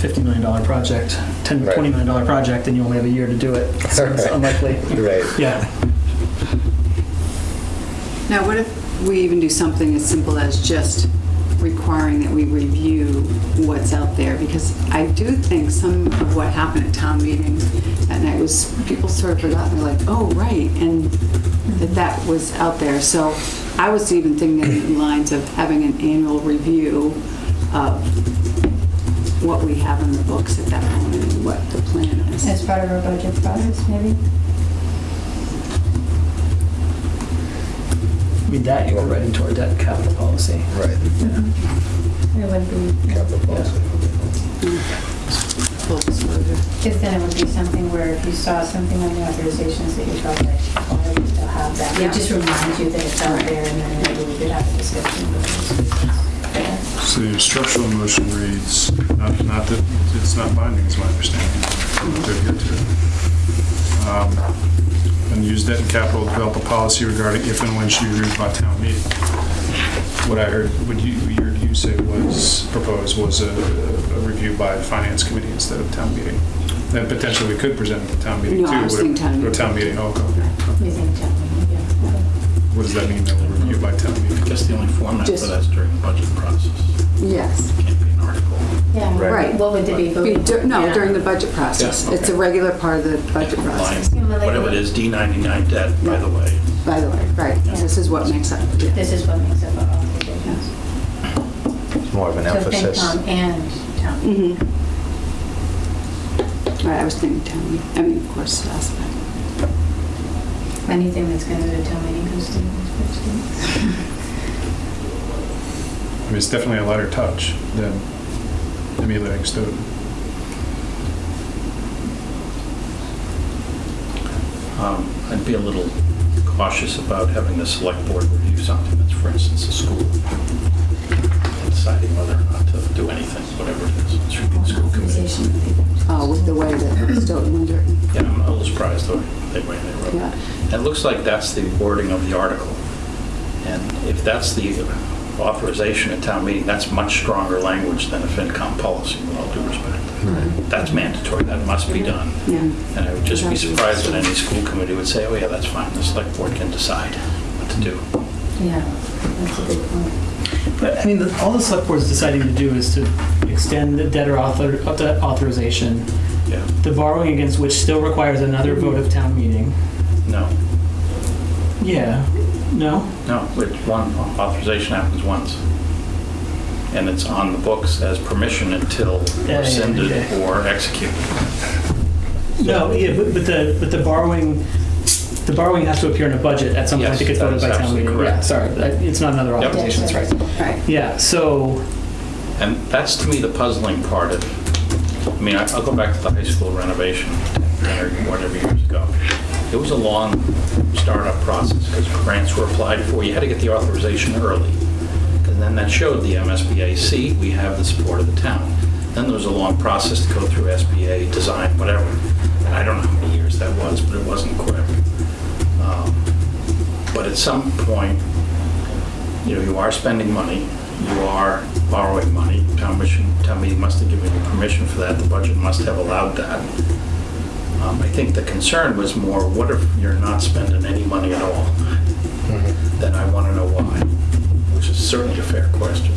$50 million project, 10, Right. $20 million project, and you only have a year to do it. So it's Right. unlikely. Right. Yeah. Now, what if we even do something as simple as just requiring that we review what's out there? Because I do think some of what happened at town meeting that night was, people sort of forgot, they're like, oh, right, and that that was out there. So I was even thinking in lines of having an annual review of what we have in the books at that moment and what the plan is. As part of our budget process, maybe? I that you go right into our debt capital policy. Right. It would be, Capital policy. Full disclosure. because then it would be something where if you saw something on the authorizations that you felt like, oh, we still have that. Yeah. It just reminds you that it's out there and then maybe we could have a discussion with those. So your structural motion reads, not, not that, it's not binding, is my understanding, from what they're here to. Um, And use debt and capital to develop a policy regarding if and when should be reviewed by town meeting. What I heard, what you, you heard you say was, proposed was a, a review by finance committee instead of town meeting. Then potentially we could present it to town meeting too. No, I was would it- thinking town Or meeting. town meeting, oh, okay. We think town meeting, yeah. What does that mean, that we'll review by town meeting? I guess the only format for Just- that's during the budget process. Yes. Yeah, Right. what would it be? Be voted? No, Yeah. during the budget process. Yeah, It's a okay. regular part of the budget process, Line, Yeah, Whatever it is, D99 debt, by the way. by the way, right. This is what makes up, yeah. This is what makes up our authorizations. It's more of an So emphasis. FinCom and town. Mhm. Right, I was thinking town meeting, I mean, of course, last night. Anything that's going to go to town meeting goes to the budget. I mean, it's definitely a lighter touch than emulating Stoughton. Um, I'd be a little cautious about having the select board review something that's, for instance, a school, deciding whether or not to do anything, whatever it is. It should be the school committee. Oh, with the way that Stoughton was written, Yeah, I'm a little surprised the way they way they wrote it. yeah. And It looks like that's the wording of the article. And if that's the authorization at town meeting, that's much stronger language than a FinCom policy, with all due respect. That's mandatory, that must be done. Yeah. And I would just be surprised that any school committee would say, oh yeah, that's fine, the select board can decide what to do. Yeah, that's a good point. But, I mean, the- all the select board's deciding to do is to extend the debtor author, uh, debt authorization, Yeah, the borrowing against which still requires another vote of town meeting. no, Yeah, no? no, it's one, authorization happens once. And it's on the books as permission until Yeah, yeah, rescinded okay. or executed. No, yeah, but, but the, but the borrowing, the borrowing has to appear in a budget at some point Yes, that gets that voted is by town absolutely meeting. Yeah, correct. sorry, that- it's not another Yep. authorization, that's right. Right. Yeah, so, And that's to me the puzzling part of, I mean, I- I'll go back to the high school renovation, or whatever years ago. It was a long startup process because grants were applied for. You had to get the authorization early. And then that showed the MSBA, we have the support of the town. Then there was a long process to go through SBA, design, whatever. And I don't know how many years that was, but it wasn't quick. Um, But at some point, you know, you are spending money, you are borrowing money, town meeting must have given you permission for that, the budget must have allowed that. Um, I think the concern was more, what if you're not spending any money at all? Then I want to know why, which is certainly a fair question.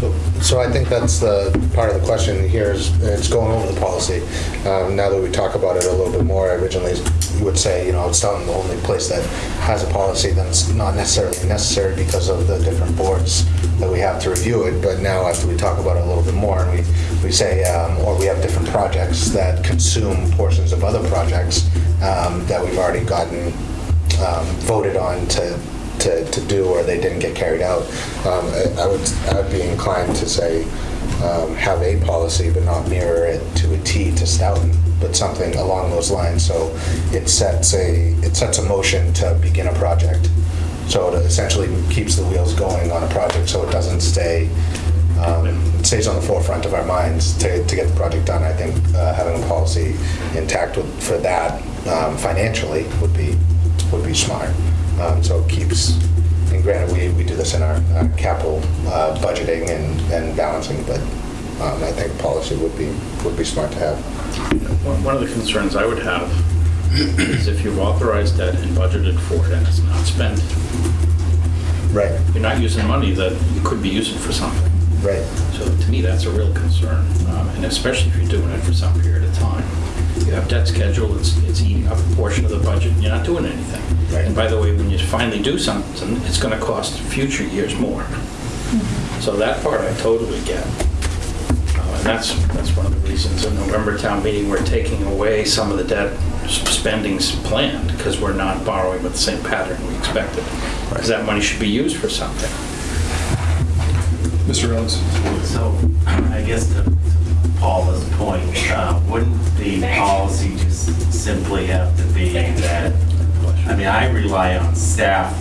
So, so I think that's the, part of the question here is, it's going over the policy. Um, Now that we talk about it a little bit more, I originally would say, you know, it's not the only place that has a policy, that's not necessarily necessary because of the different boards that we have to review it, but now after we talk about it a little bit more, and we, we say, um, or we have different projects that consume portions of other projects um, that we've already gotten um, voted on to to, to do or they didn't get carried out. Um, I I would, I would be inclined to say, um, have a policy but not mirror it to a T to Stoughton, but something along those lines. So it sets a, it sets a motion to begin a project. So it essentially keeps the wheels going on a project so it doesn't stay, um, it stays on the forefront of our minds to, to get the project done. I think uh, having a policy intact with, for that um, financially would be, would be smart. Um, So it keeps, and granted, we, we do this in our uh, capital uh, budgeting and, and balancing, but um, I think policy would be, would be smart to have. One of the concerns I would have is if you've authorized debt and budgeted for it and it's not spent, Right, you're not using money that you could be using for something. right. So to me, that's a real concern, um, and especially if you're doing it for some period of time. You have debt schedule, it's, it's eating up a portion of the budget, and you're not doing anything. Right. And by the way, when you finally do something, it's gonna cost future years more. So that part I totally get. Uh, And that's, that's one of the reasons in November town meeting, we're taking away some of the debt spendings planned, because we're not borrowing with the same pattern we expected. Because that money should be used for something. Mr. Rhodes? So, I guess to to Paula's point, uh, wouldn't the policy just simply have to be that, I mean, I rely on staff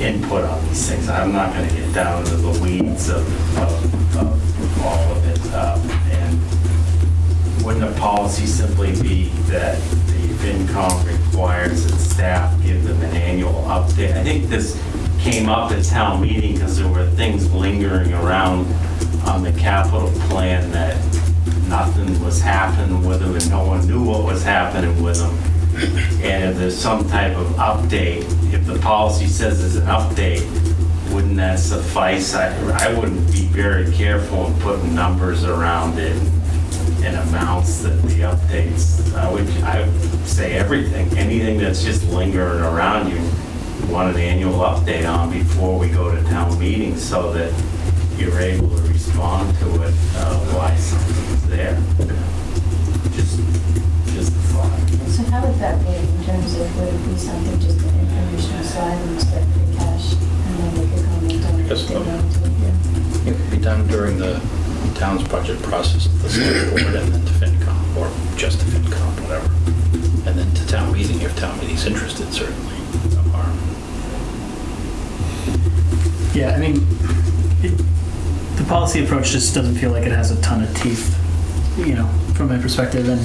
input on these things. I'm not gonna get down to the weeds of, of, of all of it. um, And wouldn't a policy simply be that the FinCom requires that staff give them an annual update? I think this came up at town meeting because there were things lingering around on the capital plan that nothing was happening with them and no one knew what was happening with them. And if there's some type of update, if the policy says there's an update, wouldn't that suffice? I, I wouldn't be very careful in putting numbers around it and amounts that the updates, I would, I would say everything, anything that's just lingering around you, want an annual update on before we go to town meetings so that you're able to respond to it, uh, why something's there. Just, just a thought. So how would that be in terms of, would it be something, just an informational slide and expect the cash, and then we could comment on it Yes, if they no. wanted to? It could be done during the town's budget process, at the select board, and then to FinCom, or just to FinCom, whatever. And then to town meeting, if town meeting's interested, certainly, no harm. Yeah, I mean, it- the policy approach just doesn't feel like it has a ton of teeth, you know, from my perspective. And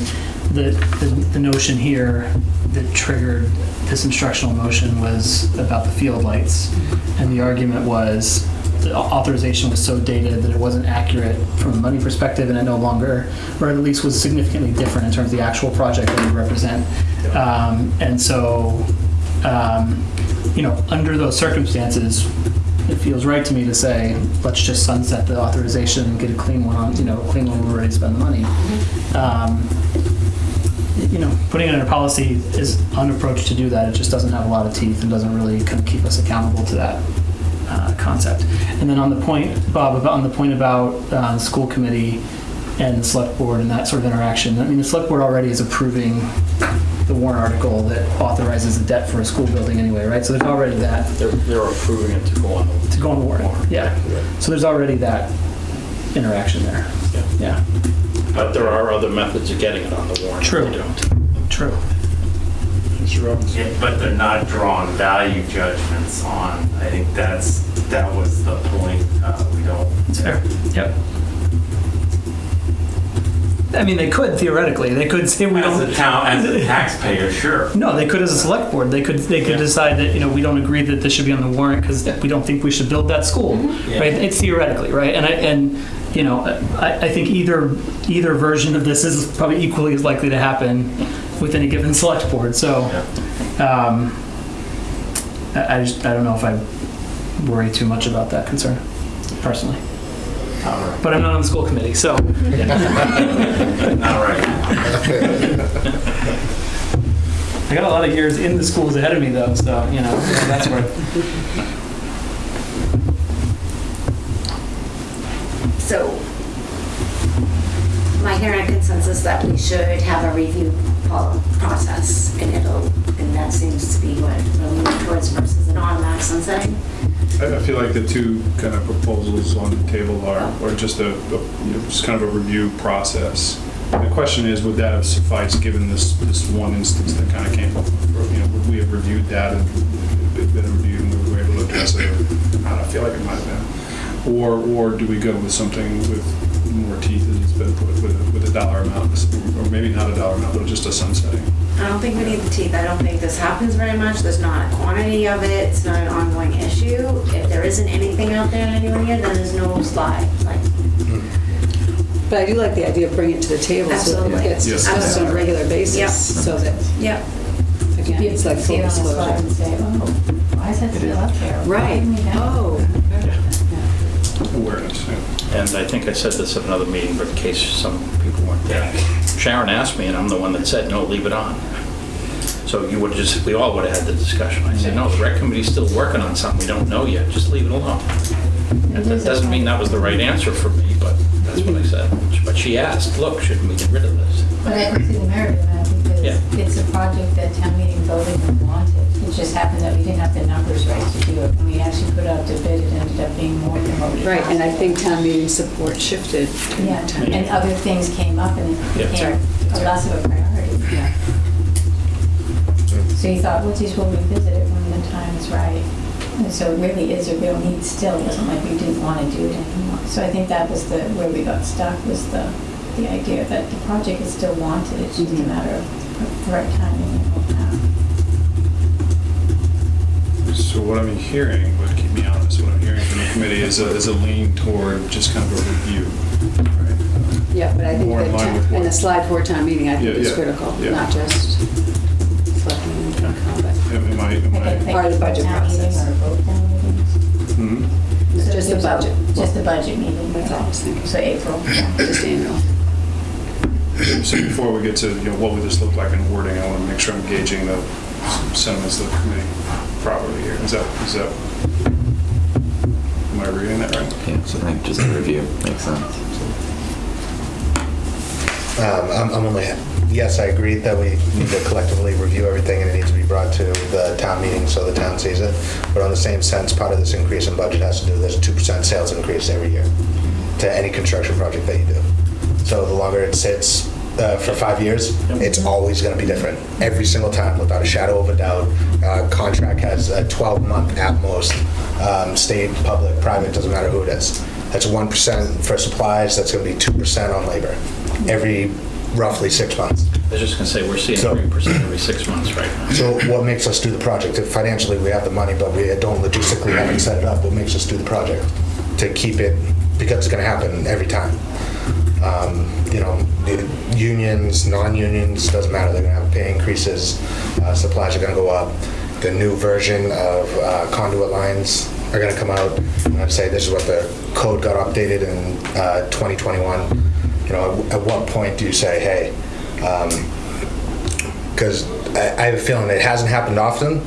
the, the the notion here that triggered this instructional motion was about the field lights. And the argument was the authorization was so dated that it wasn't accurate from a money perspective and it no longer, or at least was significantly different in terms of the actual project that we represent. Um, And so, um, you know, under those circumstances, it feels right to me to say, let's just sunset the authorization and get a clean one on, you know, clean one where we're ready to spend the money. Um, You know, putting it in a policy is an approach to do that. It just doesn't have a lot of teeth and doesn't really kind of keep us accountable to that uh, concept. And then on the point, Bob, about, on the point about uh, school committee and the select board and that sort of interaction, I mean, the select board already is approving the warrant article that authorizes the debt for a school building anyway, right? So there's already that They're, they're approving it to go on to go on the warrant, yeah. So there's already that interaction there, Yeah. yeah. But there are other methods of getting it on the warrant. True. We don't. True. Mr. Robbins? Yeah, But they're not drawing value judgments on, I think that's, that was the point, uh, we don't. It's fair, yep. I mean, they could theoretically, they could say we As don't. a town, as a taxpayer, sure. No, they could as a select board. They could they could Yeah. decide that you know we don't agree that this should be on the warrant because we don't think we should build that school, Yeah. right? It's theoretically, right? And I and you know I, I think either either version of this is probably equally as likely to happen with any given select board. So um, I, I just I don't know if I worry too much about that concern personally, All right. but I'm not on the school committee, so. All right. I got a lot of years in the schools ahead of me, though, so you know that's where. So, my hearing consensus that we should have a review process, and it'll, and that seems to be what we'll move towards versus an automatic sunsetting. I feel like the two kind of proposals on the table are, are just a, a, you know, just kind of a review process. The question is, would that have sufficed, given this, this one instance that kind of came up? You know, would we have reviewed that and been reviewed and we were able to address it? I I feel like it might have been. Or, or do we go with something with more teeth, as it's been put, with, a- with a dollar amount? Or maybe not a dollar amount, but just a sunsetting? I don't think we need the teeth. I don't think this happens very much. There's not a quantity of it. It's not an ongoing issue. If there isn't anything out there in anyone here, then there's no slide. Like, But I do like the idea of bringing it to the table so that it gets Yes. discussed on a regular Yep. basis, so that, yep. again, it's like full See it on the slide and disclosure. say, oh, why is that still up there? Right, didn't we oh. Awareness, yeah. And I think I said this at another meeting, but in case some people weren't there. Sharon asked me, and I'm the one that said, no, leave it on. So you would just, we all would have had the discussion. I said, no, the rec committee's still working on something we don't know yet, just leave it alone. And that doesn't mean that was the right answer for me, but that's what I said. But she asked, look, shouldn't we get rid of this? But I see the merit of that Yeah. it's a project that town meeting voted and wanted. It just happened that we didn't have the numbers right to do it. When we actually put out the bid, it ended up being more than what we. Right, and I think town meeting support shifted during Yeah, time. and other things came up and it Yeah. became a less of a priority. Yeah. So you thought, well, geez, we'll revisit it when the time is right. And so it really is a real need still. It wasn't like we didn't want to do it anymore. So I think that was the, where we got stuck was the, the idea that the project is still wanted. It's just a Mhm. matter of the right timing and what now. So what I'm hearing, but keep me honest, what I'm hearing from the committee is a, is a lean toward just kind of a review. right? Yeah, but I think More in that, line and the slide for town meeting, I think Yeah, is yeah, critical, yeah. not just selecting and comment. Am am I, am Like a- I? like Part of the budget process. Or both town. Mhm. So Just the a- budget. Just the budget meeting. That's all I was thinking. So April. Just annual. So before we get to, you know, what would this look like in wording, I want to make sure I'm gauging the sentiments of the committee properly here. Is that, is that, am I reading that right? Yeah, so I think just a review makes sense. Um, I'm, I'm only, yes, I agree that we need to collectively review everything and it needs to be brought to the town meeting so the town sees it. But on the same sense, part of this increase in budget has to do, there's a 2% sales increase every year to any construction project that you do. So the longer it sits uh, for five years, it's always going to be different. Every single time, without a shadow of a doubt. Uh, Contract has a 12-month at most, um, state, public, private, doesn't matter who it is. That's 1% for supplies, that's going to be 2% on labor, every roughly six months. I was just gonna say, we're seeing So- 3% every six months right now. So what makes us do the project? If Financially, we have the money, but we don't logistically haven't set it up. What makes us do the project? To keep it, because it's gonna happen every time. Um, You know, unions, non-unions, doesn't matter, they're gonna have pay increases, uh, supplies are gonna go up. The new version of uh, conduit lines are gonna come out, and I'd say this is what the code got updated in uh, 2021. You know, at what point do you say, hey, because I I have a feeling it hasn't happened often,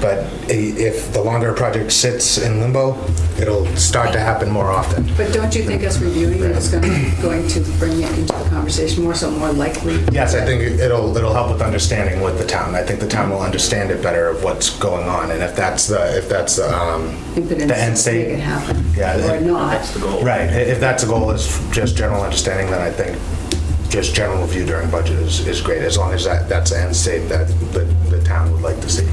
but i- if the longer a project sits in limbo, it'll start to happen more often. But don't you think us reviewing it is going to, going to bring it into the conversation more, so more likely? Yes, I think it'll, it'll help with understanding with the town. I think the town will understand it better of what's going on, and if that's the, if that's the, um, Impotence the end to make it state. happen, Yeah, or it- not. That's the goal. Right, i- if that's the goal is just general understanding, then I think just general review during budget is, is great, as long as that, that's the end state that the, the town would like to see.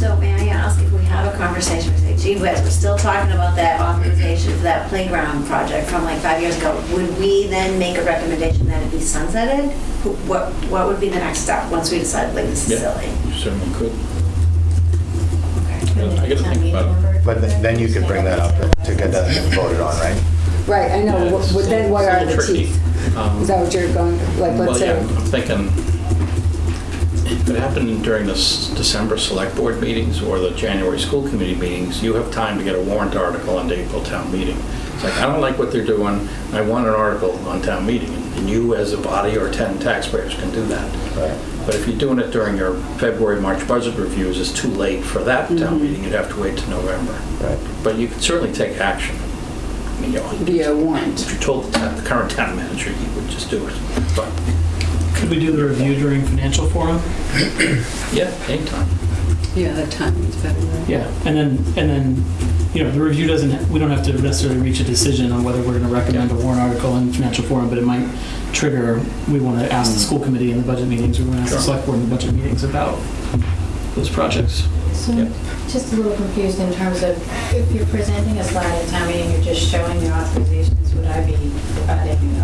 So may I ask if we have a conversation, we say, gee whiz, we're still talking about that authorization for that playground project from like five years ago. Would we then make a recommendation that it be sunsetted? Wh- What, what would be the next step, once we decide, like, this is Yeah. silly? You certainly could. And I gotta think about it. But th- then you could bring that up to get that voted on, right? Right, I know, Yeah, What- it's but then what a are little the tricky. teeth? Um, Is that what you're going, like, Well, let's yeah, say, I'm thinking, if it happened during the December select board meetings or the January school committee meetings, you have time to get a warrant article on the April town meeting. It's like, I don't like what they're doing, I want an article on town meeting, and you as a body or 10 taxpayers can do that. But if you're doing it during your February, March budget reviews, it's too late for that town mm-hmm. meeting, you'd have to wait to November. Right. But you could certainly take action. I mean, you know, via warrant? if you told the the current town manager, he would just do it. But, Could we do the review during financial forum? yeah, anytime. Yeah, that timing's better, right? Yeah, and then, and then, you know, the review doesn't, we don't have to necessarily reach a decision on whether we're gonna recommend a warrant article in financial forum, but it might trigger, we wanna ask the school committee in the budget meetings, we wanna ask the Sure. select board in the budget meetings about those projects. So, Yep. just a little confused in terms of, if you're presenting a slide at town meeting, you're just showing your authorizations, would I be providing an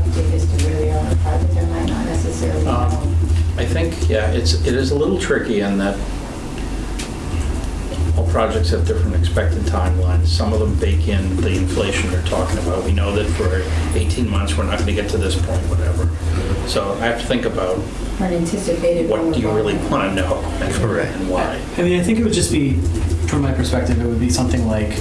yeah, it's, it is a little tricky in that all projects have different expected timelines. Some of them bake in the inflation they're talking about. We know that for 18 months, we're not going to get to this point, whatever. So I have to think about Unanticipated. what do you really want to know and Correct. and why. I mean, I think it would just be, from my perspective, it would be something like,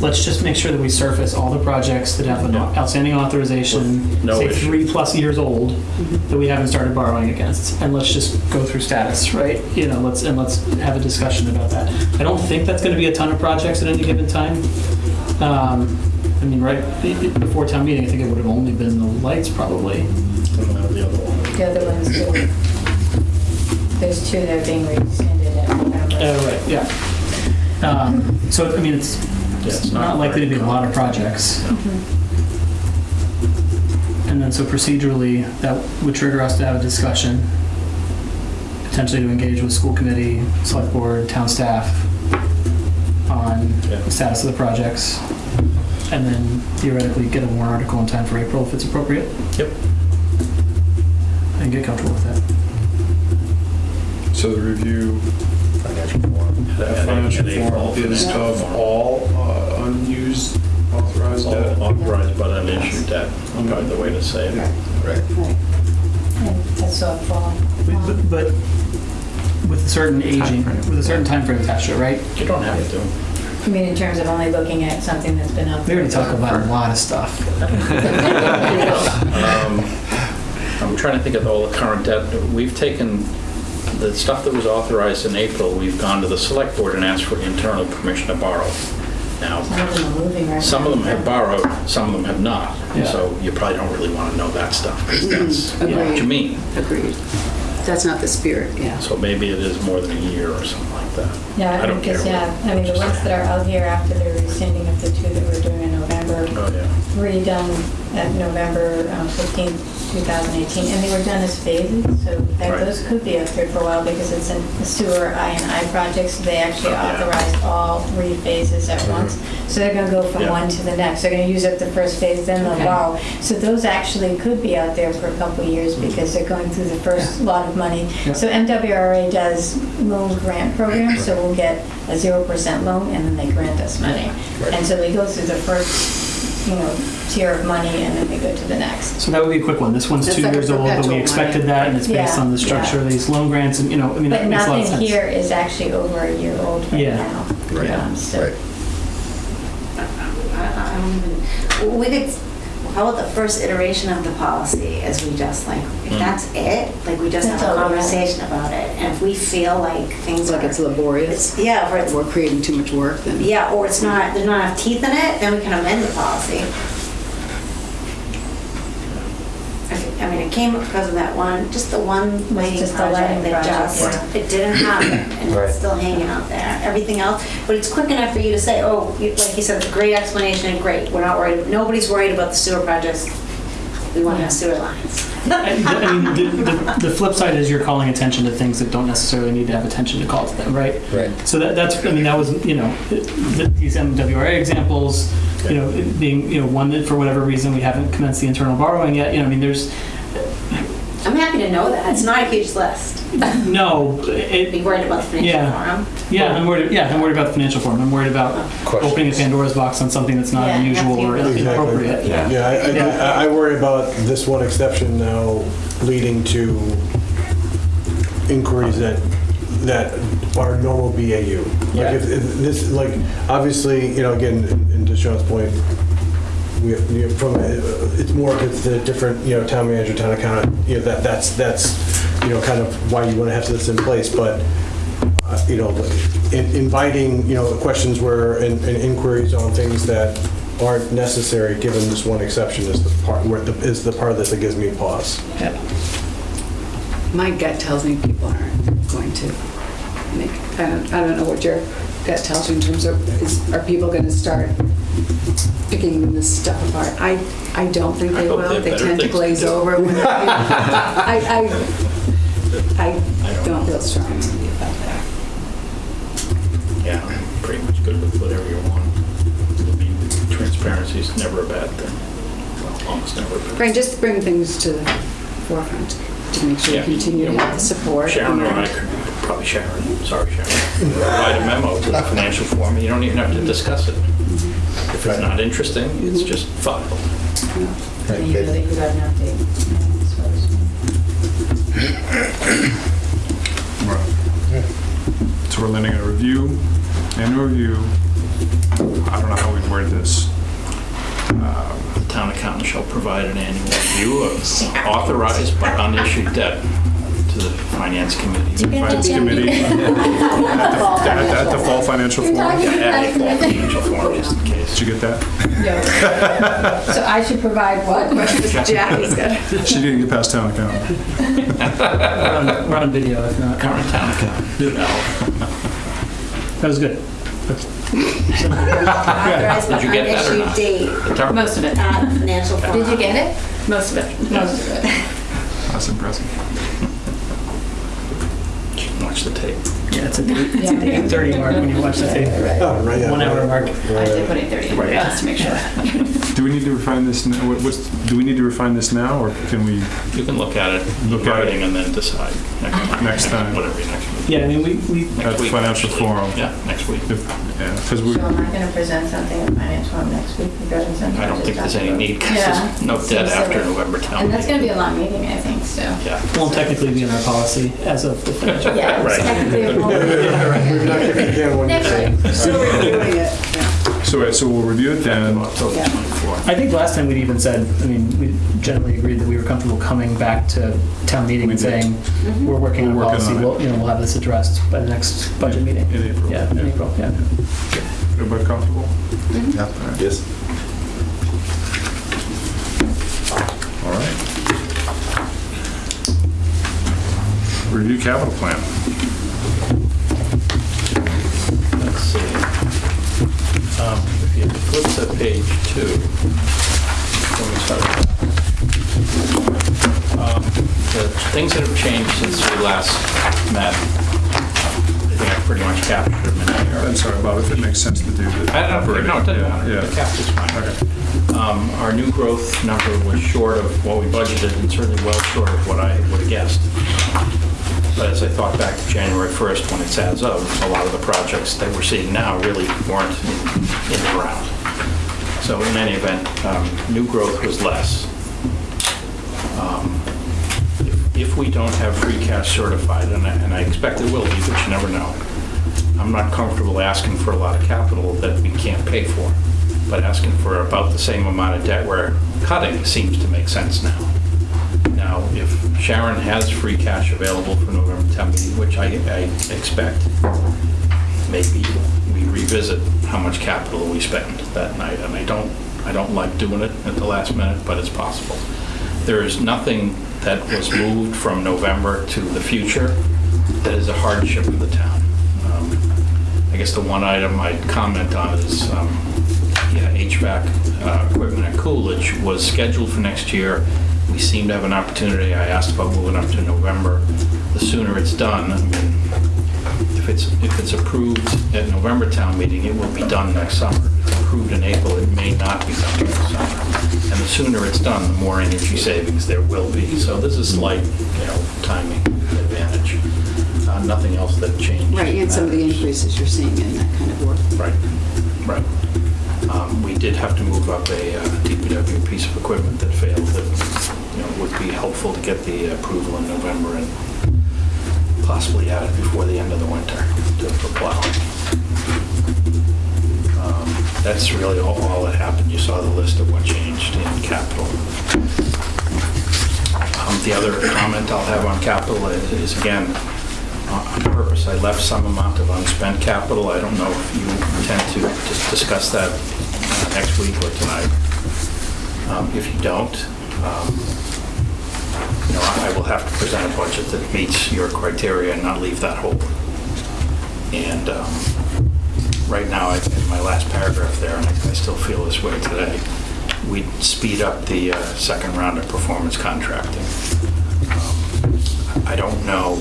let's just make sure that we surface all the projects that have an Yeah. outstanding authorization, No say issue. three plus years old, that we haven't started borrowing against, and let's just go through status, right? You know, let's, and let's have a discussion about that. I don't think that's gonna be a ton of projects at any given time. Um, I mean, right, be- be- before town meeting, I think it would have only been the lights probably. And then the other one. The other ones, too. There's two that are being rescinded at November. Oh, right, yeah. Um, so, I mean, it's, Yeah, it's not likely to be a lot of projects. And then, so procedurally, that would trigger us to have a discussion, potentially to engage with school committee, select board, town staff on Yeah. the status of the projects, and then theoretically get a warrant article in time for April if it's appropriate. Yep. And get comfortable with that. So the review, Financial forum. that financial and April form is of all uh, unused authorized debt. Authorized but unissued debt, probably the way to say it. Right. And that's all fall. But, but with a certain aging, Timeframe. with a certain timeframe attached to it, right? You don't have to. I mean, in terms of only looking at something that's been up We there. already talk about a lot of stuff. Um, I'm trying to think of all the current debt. We've taken the stuff that was authorized in April, we've gone to the select board and asked for internal permission to borrow. Now, Some of them are moving right some of them have borrowed, some of them have not. Yeah. So you probably don't really want to know that stuff, because that's what you mean. Agreed. That's not the spirit, yeah. So maybe it is more than a year or something like that. Yeah, I don't because, care. yeah, I mean, the ones that are out here after the rescinding of the two that we're doing in November, Oh, yeah. redone at November um, 15th, 2018, and they were done as phases, so that Right. those could be up there for a while because it's in the sewer I and I projects, so they actually Oh, yeah. authorized all three phases at once. So they're gonna go from Yeah. one to the next, they're gonna use up the first phase, then they'll Okay. borrow. So those actually could be out there for a couple of years mm-hmm. because they're going through the first lot of money. Yeah. So MWRA does loan grant programs, so we'll get a 0% loan and then they grant us money. And so they go through the first, you know, tier of money and then they go to the next. So that would be a quick one. This one's That's two like years old, but we expected money. that, and it's based on the structure of these loan grants, and, you know, I mean, But that makes a lot of nothing here is actually over a year old right Yeah. now. Right. Um, so- Right. I I don't even, we could, how about the first iteration of the policy as we just like, if Mm. that's it, like we just That's have a all we have. conversation about it. And if we feel like things It's are. like it's laborious, it's- Yeah, or it's, we're creating too much work, then. yeah, or it's not, there's not enough teeth in it, then we can amend the policy. I mean, it came because of that one, just the one lighting just the project lighting that project, just, it didn't happen, and Right. it's still hanging out there. Everything else, but it's quick enough for you to say, oh, you- like you said, it's a great explanation, great, we're not worried, nobody's worried about the sewer projects. We want to have sewer lines. I I mean, the, the, the flip side is you're calling attention to things that don't necessarily need to have attention to call to them, right? Right. So that, that's, I mean, that was, you know, th- these MWRA examples, you know, it being, you know, one that for whatever reason we haven't commenced the internal borrowing yet, you know, I mean, there's, I'm happy to know that, it's not a huge list. no, Be worried about the financial Yeah. forum. yeah, I'm worried, yeah, I'm worried about the financial forum. I'm worried about Questions. opening a Pandora's box on something that's not Yeah, unusual or absolutely. Exactly. inappropriate. Yeah. Yeah, I- Yeah. I, I worry about this one exception now leading to inquiries that, that are normal BAU. Yeah. Like if, if this, like, obviously, you know, again, and to Sean's point, we, you know, from, uh, it's more of the different, you know, town manager, town accountant, you know, that, that's, that's, you know, kind of why you want to have this in place, but, uh, you know, in- inviting, you know, questions where, and and inquiries on things that aren't necessary, given this one exception, is the part, where, the- is the part of this that gives me pause. Yeah. My gut tells me people aren't going to make, I don't, I don't know what your gut tells you in terms of, is, are people gonna start picking this stuff apart? I, I don't think I they hope will. they have They better tend to things to glaze do. over. when- I, I, I I don't don't feel strongly about that. Yeah, I'm pretty much good with whatever you want. I mean, transparency is never a bad thing. Well, almost never a bad thing. Right, just bring things to the forefront to make sure Yeah. you continue to have the support. Sharon or I could, probably Sharon, sorry Sharon, write a memo to the financial forum, you don't even have to discuss it. If it's not interesting, it's just filed. And you really got an update. Right. So we're letting a review, annual review, I don't know how we word this. Um, The town accountant shall provide an annual review of authorized but unissued debt to the finance committee. Do you get Finance the committee Jenny? at at the fall financial forum. Yeah, add a fall financial forum just in case. Did you get that? No. So I should provide what? Jackie got She didn't get past town account. We're on, we're on video, if not. Current town accountant. No. That was good. Did you get that or not? date Most of it. at financial. Did you get it? Most of it. Most of it. That's impressive. Watch the tape. Yeah, it's at the it's at the 8:30 mark when you watch the tape. Oh, right, yeah. One hour mark. I did put it 30 in there just to make sure. Do we need to refine this, n- what- what's, do we need to refine this now, or can we, You can look at it, look Look at it. writing, and then decide next time. Next time. Whatever your next meeting. Yeah, I mean, we, we, at Next the week, financial actually. forum? Yeah, next week. If- Yeah, because we, So am I going to present something at Finance Forum next week regarding something? I don't think there's any need, because Yeah. there's no debt Seems after silly. November town And that's going to be a long meeting, I think, so. Yeah. won't technically be in our policy as of the financial. Yeah, it's Right. technically a whole- We've not kicked the can Next say. week. So we're doing it, yeah. so, right, so we'll review it then. October Yeah. 24th. I think last time we'd even said, I mean, we generally agreed that we were comfortable coming back to town meeting We and did. saying, Mm-hmm. we're working on We're working policy, on it. we'll, you know, we'll have this addressed by the next budget meeting. In April. Yeah, in April, yeah. Everybody comfortable? Yes. All right. Review capital plan. Let's see. Um, If you flip to page two, let me start. Um, The things that have changed since we last met, I think I pretty much captured them in there. I'm sorry, Bob, if it makes sense to do the. I don't, no, it doesn't matter. Yeah, The cap is fine. Okay. Um, Our new growth number was short of what we budgeted and certainly well short of what I would have guessed. But as I thought back to January 1st, when it's as of, a lot of the projects that we're seeing now really weren't in in the ground. So in any event, um, new growth was less. Um, if- If we don't have free cash certified, and I and I expect it will be, but you never know, I'm not comfortable asking for a lot of capital that we can't pay for, but asking for about the same amount of debt we're cutting seems to make sense now. Now, if Sharon has free cash available for November town meeting, which I, I expect, maybe we revisit how much capital we spend that night. And I don't, I don't like doing it at the last minute, but it's possible. There is nothing that was moved from November to the future that is a hardship for the town. Um, I guess the one item I'd comment on is, um, yeah, HVAC uh, equipment at Coolidge was scheduled for next year. We seem to have an opportunity. I asked about moving up to November. The sooner it's done, I mean, it's, if it's approved at November town meeting, it will be done next summer. If it's approved in April, it may not be done next summer. And the sooner it's done, the more energy savings there will be. So this is slight, you know, timing advantage. Uh, Nothing else that changed. Right, and some of the increases you're seeing in that kind of work. Right, right. Um, We did have to move up a uh, DPW piece of equipment that failed that, you know, would be helpful to get the approval in November and possibly add it before the end of the winter to for plowing. Um, That's really all all that happened. You saw the list of what changed in capital. Um, The other comment I'll have on capital is, is, again, on purpose, I left some amount of unspent capital. I don't know if you intend to dis- discuss that uh, next week or tonight. Um, If you don't, um, know, I will have to present a budget that meets your criteria and not leave that hole. And um, right now, I- in my last paragraph there, and I I still feel this way today, we speed up the uh, second round of performance contracting. Um, I don't know,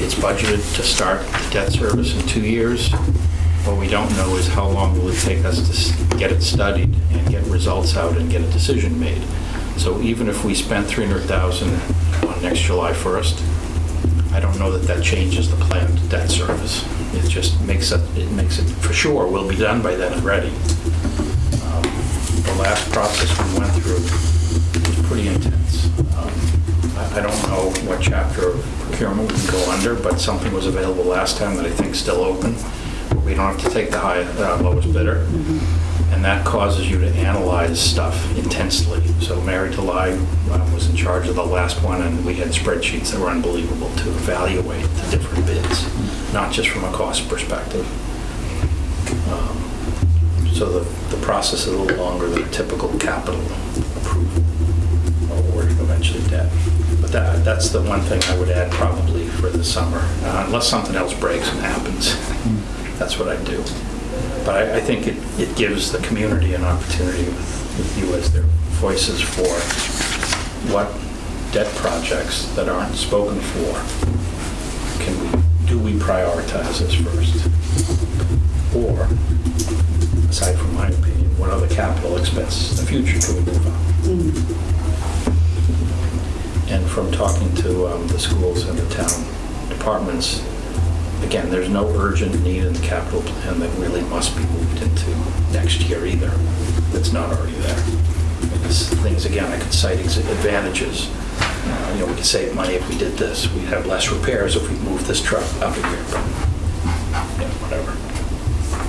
it's budgeted to start the debt service in two years. What we don't know is how long will it take us to get it studied and get results out and get a decision made. So even if we spent 300,000 on next July 1st, I don't know that that changes the planned debt service. It just makes it, it makes it, for sure, will be done by then and ready. Um, The last process we went through was pretty intense. Um, I I don't know what chapter of procurement we can go under, but something was available last time that I think is still open. We don't have to take the high, uh, lowest bidder. And that causes you to analyze stuff intensely. So Mary Delai um, was in charge of the last one, and we had spreadsheets that were unbelievable to evaluate the different bids, not just from a cost perspective. Um, So the, the process is a little longer than a typical capital approval or eventually debt. But that, that's the one thing I would add probably for the summer, uh, unless something else breaks and happens. That's what I do. But I, I think it, it gives the community an opportunity with, with you as their voices for what debt projects that aren't spoken for can we, do we prioritize this first? Or, aside from my opinion, what other capital expenses in the future can we move on? And from talking to um, the schools and the town departments, again, there's no urgent need in the capital plan that really must be moved into next year either, that's not already there. Because things, again, I could cite advantages. Uh, You know, we could save money if we did this. We'd have less repairs if we moved this truck out of here, but, yeah, whatever.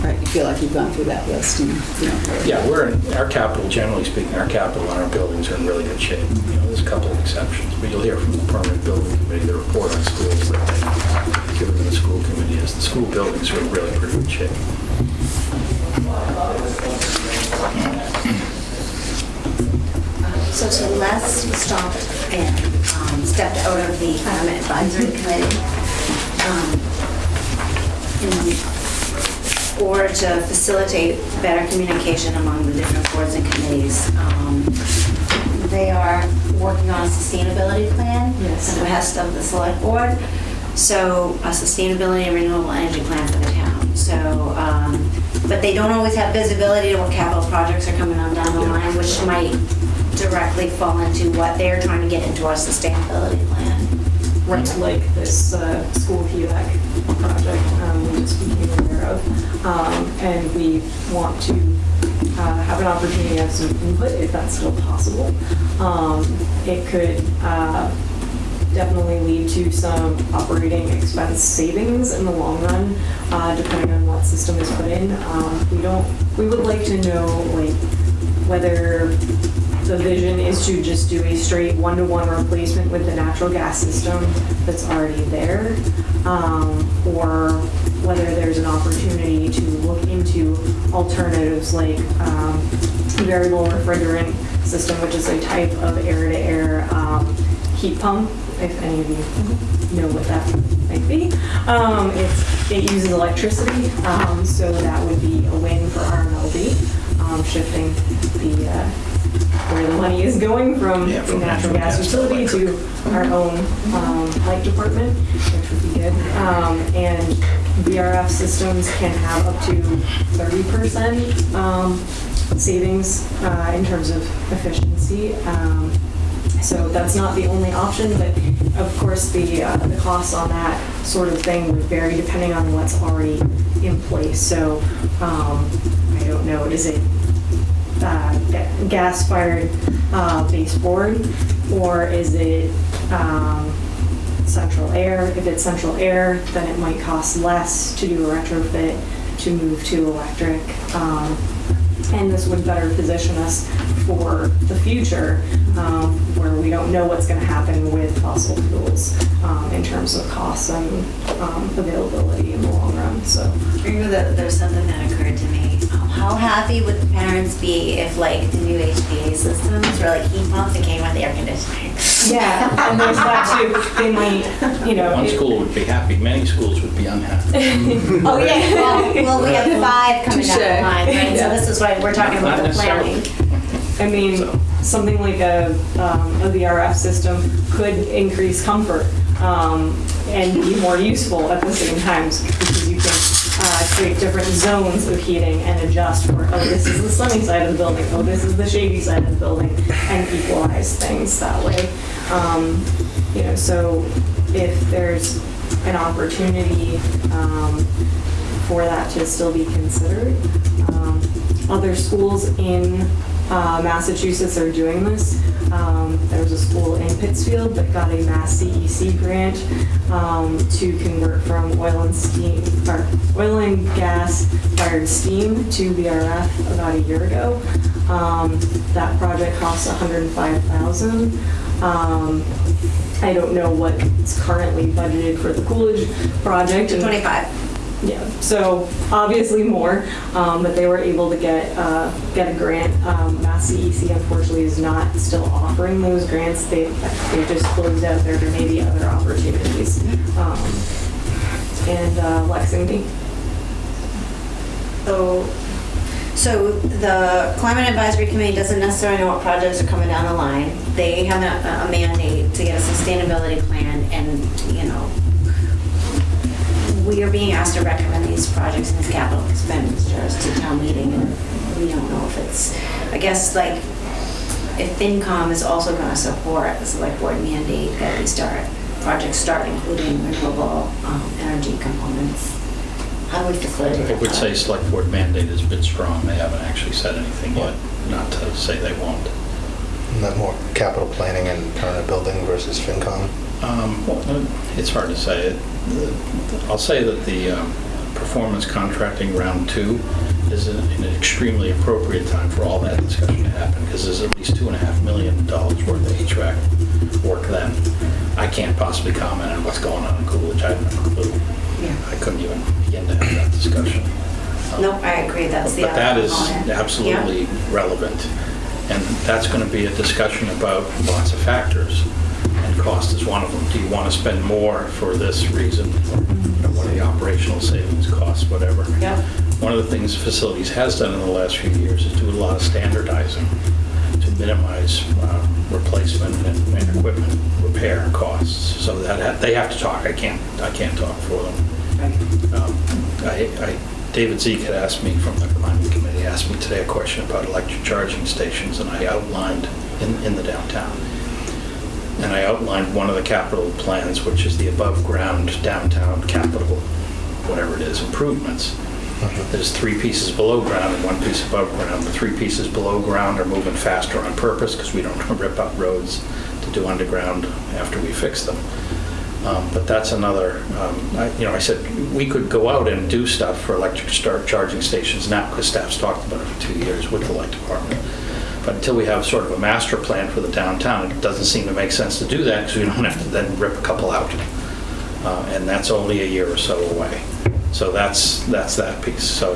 Right, you feel like you've gone through that list and, you know. Yeah, we're in, our capital, generally speaking, our capital and our buildings are in really good shape. You know, there's a couple of exceptions, but you'll hear from the permanent building committee, the report on schools that school committee is the school buildings are in really pretty good shape. So to Celeste stopped and um, stepped out of the um, advisory committee um, in order to facilitate better communication among the different boards and committees. Um, They are working on a sustainability plan Yes. at the behest of the select board. So a sustainability and renewable energy plan for the town. So, um, but they don't always have visibility to what capital projects are coming on down the line, which might directly fall into what they're trying to get into our sustainability plan. right, like this uh, school HVAC project um, we just became aware of. Um, And we want to uh, have an opportunity to have some input, if that's still possible. Um, It could uh, definitely lead to some operating expense savings in the long run, uh, depending on what system is put in. Um, We don't, we would like to know, like, whether the vision is to just do a straight one-to-one replacement with the natural gas system that's already there, um, or whether there's an opportunity to look into alternatives like um, variable refrigerant system, which is a type of air-to-air um, heat pump, if any of you know what that might be. Um, it's, it uses electricity, um, so that would be a win for RMLD, um, shifting the, uh, where the money is going from Yeah, the from natural gas gas to utility to our own um, light department, which would be good. Um, And VRF systems can have up to 30% um, savings uh, in terms of efficiency. Um, so that's not the only option, but of course, the, uh, the costs on that sort of thing would vary depending on what's already in place. So, um, I don't know, is it, uh, gas-fired, uh, baseboard? Or is it, um, central air? If it's central air, then it might cost less to do a retrofit, to move to electric. Um, And this would better position us for the future, um, where we don't know what's going to happen with fossil fuels um, in terms of costs and um, availability in the long run, so. Remember that there's something that occurred to me. Um, How happy would the parents be if like the new HVA systems were like heat pumps and came with air conditioning? Yeah, and there's that too, they might, you know. One it- school would be happy, many schools would be unhappy. Oh, yeah. Well, well, we have five coming down the Touche. line, right? So this is why we're talking about the planning. I mean, something like a, um, a VRF system could increase comfort um, and be more useful at the same time because you can uh, create different zones of heating and adjust for, oh, this is the sunny side of the building, oh, this is the shady side of the building, and equalize things that way. Um, You know, so if there's an opportunity um, for that to still be considered. Um, Other schools in uh, Massachusetts are doing this. Um, There was a school in Pittsfield that got a Mass CEC grant um, to convert from oil and steam, or oil and gas fired steam to VRF about a year ago. Um, That project cost 105,000. Um, I don't know what's currently budgeted for the Coolidge project. and- 25. Yeah, so obviously more, um, but they were able to get, uh, get a grant. Um, Mass CEC unfortunately is not still offering those grants. They, they just closed out there, there may be other opportunities. Um, And uh, Lexington, So, so the Climate Advisory Committee doesn't necessarily know what projects are coming down the line. They have a a mandate to get a sustainability plan and, you know, we are being asked to recommend these projects and these capital expenditures to town meeting and we don't know if it's, I guess, like, if FinCom is also gonna support the select board mandate that we start, projects start including renewable um, energy components. How would facilitate I would say select board mandate is a bit strong. They haven't actually said anything yet, not to say they won't. Isn't that more capital planning and permanent building versus FinCom? Um, well, It's hard to say. It- I'll say that the um, performance contracting round two is an an extremely appropriate time for all that discussion to happen, because there's at least two and a half million dollars worth of HVAC work then. I can't possibly comment on what's going on in Coolidge, I have no clue. Yeah. I couldn't even begin to have that discussion. Um, Nope, I agree, that's the But that is component. absolutely relevant. And that's going to be a discussion about lots of factors. Cost is one of them. Do you want to spend more for this reason? Or you know, what are the operational savings, costs, whatever? Yeah. One of the things facilities has done in the last few years is do a lot of standardizing to minimize uh, replacement and and equipment repair costs. So that, they have to talk. I can't, I can't talk for them. Um, I, I, David Zeke had asked me from the climate committee, asked me today a question about electric charging stations, and I outlined in, in the downtown. And I outlined one of the capital plans, which is the above-ground downtown capital, whatever it is, improvements. There's three pieces below ground and one piece above ground. The three pieces below ground are moving faster on purpose because we don't rip up roads to do underground after we fix them. Um, But that's another, um, I- you know, I said, we could go out and do stuff for electric start charging stations now, because staff's talked about it for two years with the light department. But until we have sort of a master plan for the downtown, it doesn't seem to make sense to do that, because we don't have to then rip a couple out. Uh, And that's only a year or so away. So that's, that's that piece. So,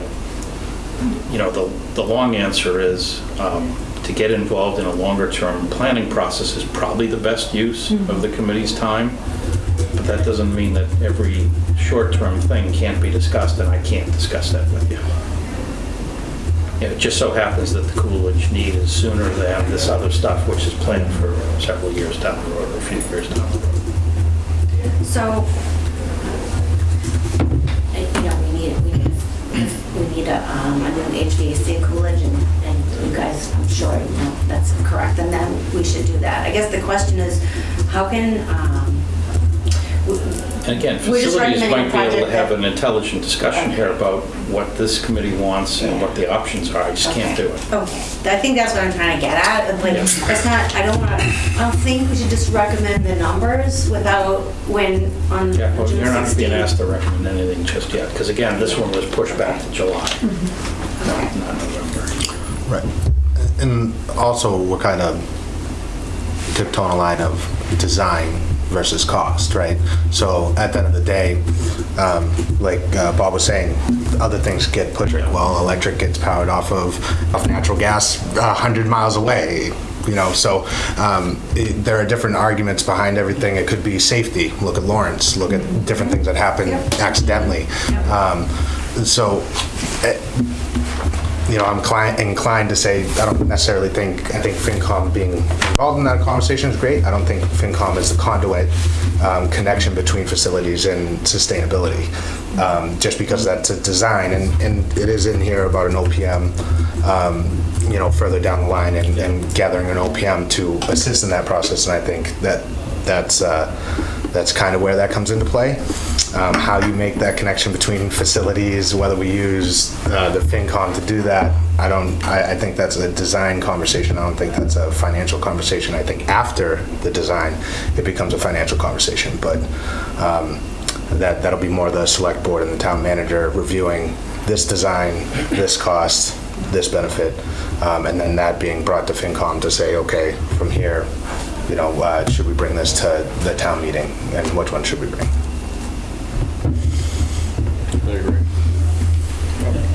you know, the, the long answer is, um, to get involved in a longer-term planning process is probably the best use of the committee's time. But that doesn't mean that every short-term thing can't be discussed, and I can't discuss that with you. It just so happens that the Coolidge need is sooner than this other stuff, which is planned for several years down the road, or a few years down the road. So, uh, you know, we need, we need, we need a, um, a new HVAC Coolidge and, and you guys, I'm sure, you know, that's correct, and then we should do that. I guess the question is, how can, um, again, We're just facilities recommending might be able to project have that- an intelligent discussion here about what this committee wants and what the options are. I just can't do it. Okay, I think that's what I'm trying to get at, like, Yeah. it's not, I don't wanna, I don't think we should just recommend the numbers without, when, on June Yeah, well, you're not being 16th. asked to recommend anything just yet, because again, this one was pushed back to July, mm-hmm. not not November. Right. And also, we're kind of tiptoeing a line of design versus cost, right? So at the end of the day, um, like uh, Bob was saying, other things get pushed. Well, electric gets powered off of, off natural gas a hundred miles away, you know, so um, it- there are different arguments behind everything. It could be safety. Look at Lawrence, look at different things that happen accidentally. Um, So, eh, you know, I'm inclined, inclined to say, I don't necessarily think, I think FinCom being involved in that conversation is great. I don't think FinCom is the conduit um, connection between facilities and sustainability, um, just because that's a design, and, and it is in here about an OPM, um, you know, further down the line, and, and gathering an OPM to assist in that process, and I think that, that's, uh, that's kind of where that comes into play. Um, How you make that connection between facilities, whether we use uh, the FinCom to do that, I don't, I, I think that's a design conversation. I don't think that's a financial conversation. I think after the design, it becomes a financial conversation. But um, that, that'll be more the select board and the town manager reviewing this design, this cost, this benefit, um, and then that being brought to FinCom to say, okay, from here, you know, uh, should we bring this to the town meeting, and which one should we bring? I agree.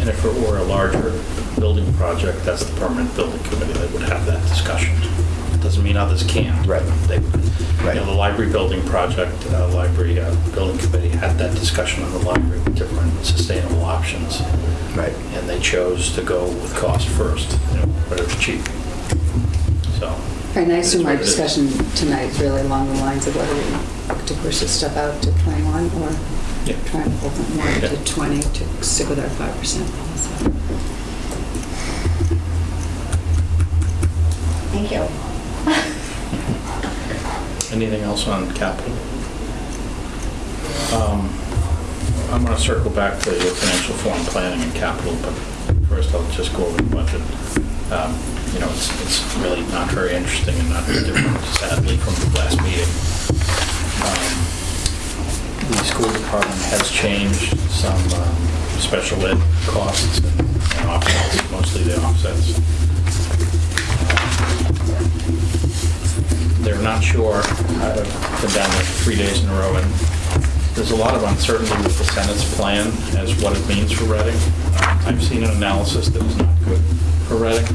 And if it were a larger building project, that's the permanent building committee that would have that discussion. Doesn't mean others can't. Right. They would. Right. You know, the library building project, uh, library uh, building committee had that discussion on the library with different sustainable options. Right. And they chose to go with cost first, you know, whatever's cheap. So. And I assume our It's what discussion tonight is really along the lines of whether we look to push this stuff out to 21 or Yeah. try and hold it more Yeah. to 20 to stick with our 5% policy. Thank you. Anything else on capital? Um, I'm going to circle back to the financial forum planning and capital, but first I'll just go over the budget. Um, You know, it's, it's really not very interesting and not very different, sadly, from the last meeting. Um, The school department has changed some um, special ed costs and and offsets, mostly the offsets. they're not sure. I've been down there three days in a row, and there's a lot of uncertainty with the Senate's plan as what it means for Reading. Um, I've seen an analysis that is not good for Reading.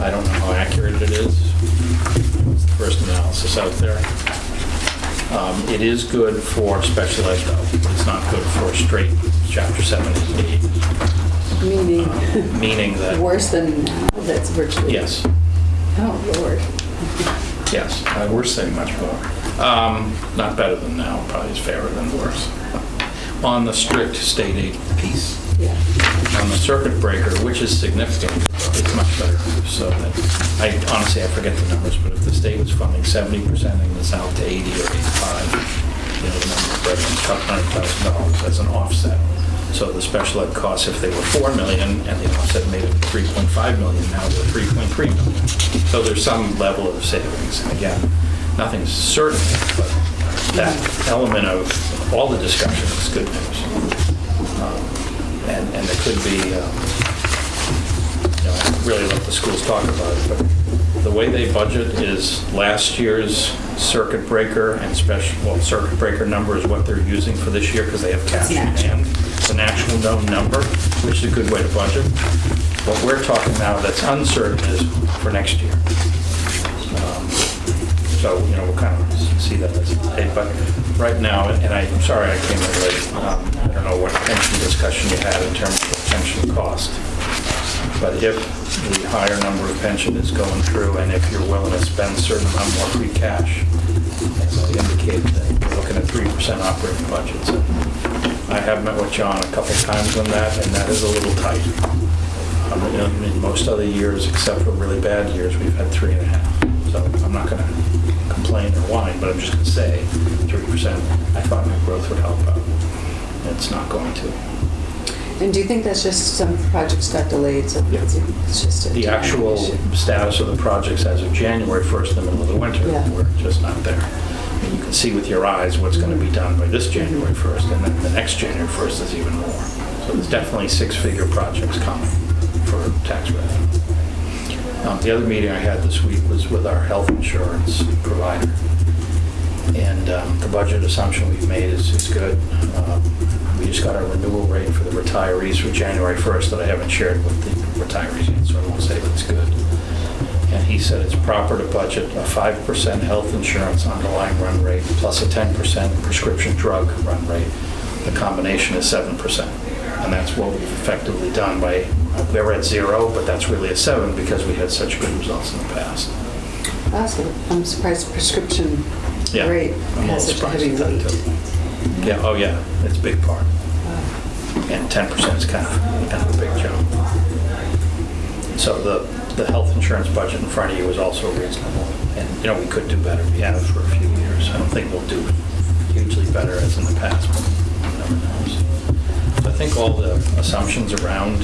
I don't know how accurate it is. It's the first analysis out there. Um, It is good for special ed, though. It's not good for straight Chapter 78, Meaning, meaning that, worse than now, that's virtually. yes, Oh, Lord. Yes, uh, we're saying much more. Um, Not better than now, probably is fairer than worse. On the strict state aid piece, Yeah. On the circuit breaker, which is significant, it's much better. So that, I honestly, I forget the numbers, but if the state was funding 70% in the south to 80 or 85, you know, the number of thousand dollars as an offset. So the special ed costs, if they were 4 million and the offset made it 3.5 million, now they're 3.3 million. So there's some level of savings. And again, nothing's certain, but that element of all the discussion is good news. Um, And, and there could be, um, you know, I really let the schools talk about it, but the way they budget is last year's circuit breaker and special, well, circuit breaker number is what they're using for this year because they have cash in hand. It's an actual known number, which is a good way to budget. What we're talking now that's uncertain is for next year. Um, So, you know, we'll kind of see that as, hey, but right now, and I'm sorry I came in late, um, I don't know what pension discussion you had in terms of pension cost. But if the higher number of pension is going through, and if you're willing to spend a certain amount more free cash, as I indicated, then we're looking at 3% operating budgets. I have met with John a couple times on that, and that is a little tight. Um, In most other years, except for really bad years, we've had three and a half. So I'm not going to complain or whine, but I'm just going to say 3%. I thought my growth would help out. It's not going to. And do you think that's just some projects got delayed, so it's it's just a... The actual issue? status of the projects as of January 1st, in the middle of the winter, Yeah. we're just not there. Mean, You can see with your eyes what's going to be done by this January 1st, and then the next January 1st is even more. So there's definitely six-figure projects coming for tax revenue. Um, The other meeting I had this week was with our health insurance provider. And um, the budget assumption we've made is, is good. Um, We just got our renewal rate for the retirees for January 1st that I haven't shared with the retirees yet, so I won't say that it's good. And he said it's proper to budget a 5% health insurance underlying run rate plus a 10% prescription drug run rate. The combination is 7%. And that's what we've effectively done by, we were at zero, but that's really a seven because we had such good results in the past. Awesome. I'm surprised prescription Yeah, rate I'm has such a heavy weight. too. Yeah, oh yeah, it's a big part. And 10% is kind of, kind of a big jump. So the, the health insurance budget in front of you is also reasonable. And, you know, we could do better. We have for a few years. I don't think we'll do hugely better as in the past, but never knows. So I think all the assumptions around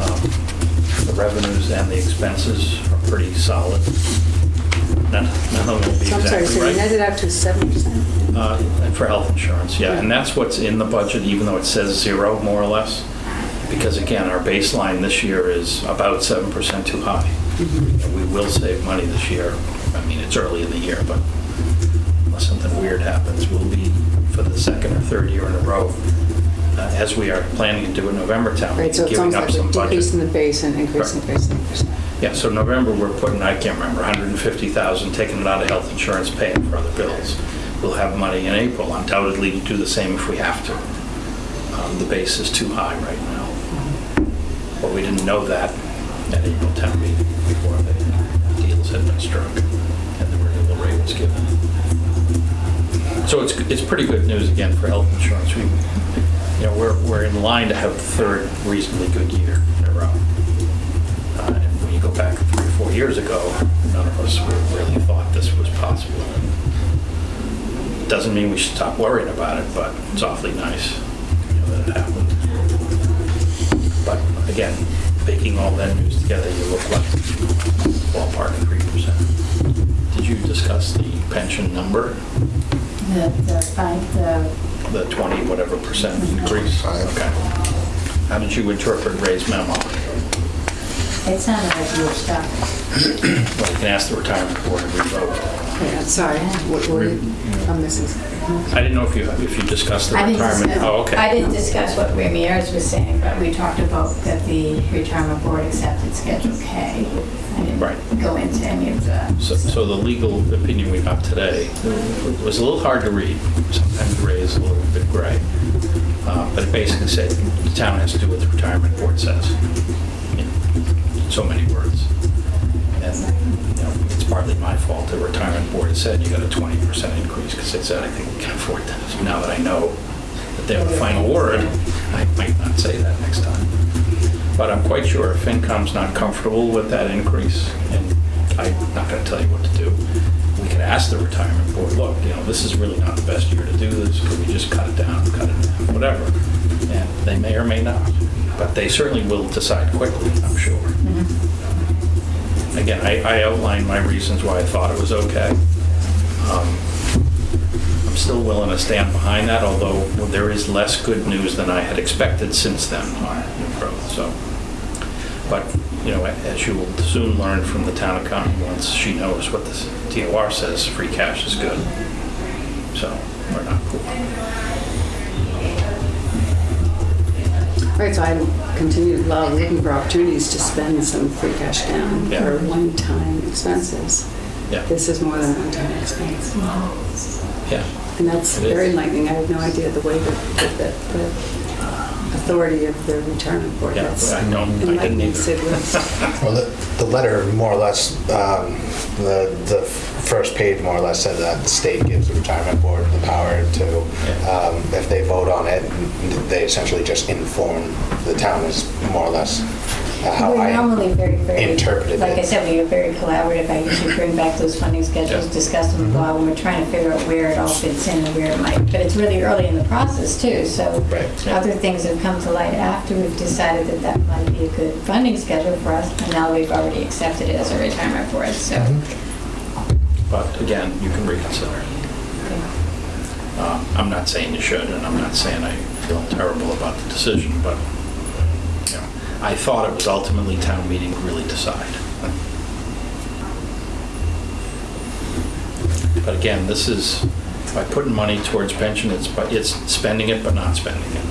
um, the revenues and the expenses are pretty solid. None none of them will be So I'm sorry, exactly so you netted out to 7%? Uh, For health insurance, yeah, and that's what's in the budget, even though it says zero, more or less. Because again, our baseline this year is about 7% too high. We will save money this year. I mean, it's early in the year, but unless something weird happens, we'll be, for the second or third year in a row, uh, as we are planning to do in November town, Right, so meeting, it's giving up like some we're budget. decreasing the base and increasing the base and increasing. Yeah, so November, we're putting, I can't remember, 150,000, taking it out of health insurance, paying for other bills. We'll have money in April, undoubtedly to do the same if we have to. Um, The base is too high right now. But we didn't know that at April town meeting before the deals had been struck and the renewal rate was given. So it's, it's pretty good news again for health insurance. We, you know, we're, we're in line to have the third reasonably good year in a row. Uh, And when you go back three or four years ago, none of us really thought this was possible. Doesn't mean we should stop worrying about it, but it's awfully nice you know, that it happened. But again, baking all that news together, you look like ballpark three percent. Did you discuss the pension number, The, the, fine- the, the 20 whatever percent increase? Five. Okay. How did you interpret Ray's memo? it sounded like you were stuck. Well, you can ask the retirement board to revote. Yeah, sorry, what were you, I'm missing something. I didn't know if you, if you discussed the I didn't retirement. discuss- Oh, okay. I didn't discuss what Ramirez was saying, but we talked about that the retirement board accepted Schedule K. I Right. didn't go into any of the. So, so the legal opinion we got today was a little hard to read. Sometimes gray is a little bit gray. Uh, But it basically said the town has to do what the retirement board says. In So many words. And, you know, it's partly my fault. The retirement board said you got a 20% increase because they said, I think we can afford that. So now that I know that they have the final word, I might not say that next time. But I'm quite sure if FinCom's not comfortable with that increase, and I'm not going to tell you what to do, we could ask the retirement board, look, you know, this is really not the best year to do this, could we just cut it down, cut it half, whatever? And they may or may not, but they certainly will decide quickly, I'm sure. Mm-hmm. Again, I I outlined my reasons why I thought it was okay. Um, I'm still willing to stand behind that, although there is less good news than I had expected since then on new growth, so. But, you know, as you will soon learn from the town accountant, once she knows what the DOR says, free cash is good. So, we're not poor. Right, so I continue to love looking for opportunities to spend some free cash down Yeah. for one-time expenses. Yeah, This is more than a one-time expense. yeah. And that's It is. very enlightening. I had no idea the way that, that- that the authority of the retirement board. Yeah, That's I don't- I didn't enlightening, either. Sid was. Well, the, the letter more or less, um, the, the first page more or less said that the state gives the retirement board the power to, um, if they vote on it, they essentially just inform the town is more or less uh, how We're I normally very, very. interpreted Like I said, we are very collaborative. I usually bring back those funding schedules, Yeah. discuss them with Bob, and we're trying to figure out where it all fits in and where it might. But it's really early in the process too, so. Right. Other things have come to light after we've decided that that might be a good funding schedule for us, and now we've already accepted it as a retirement board, so. But again, you can reconsider. Uh, I'm not saying you should, and I'm not saying I feel terrible about the decision, but, you know, I thought it was ultimately town meeting to really decide. But again, this is, by putting money towards pension, it's, by- it's spending it but not spending it.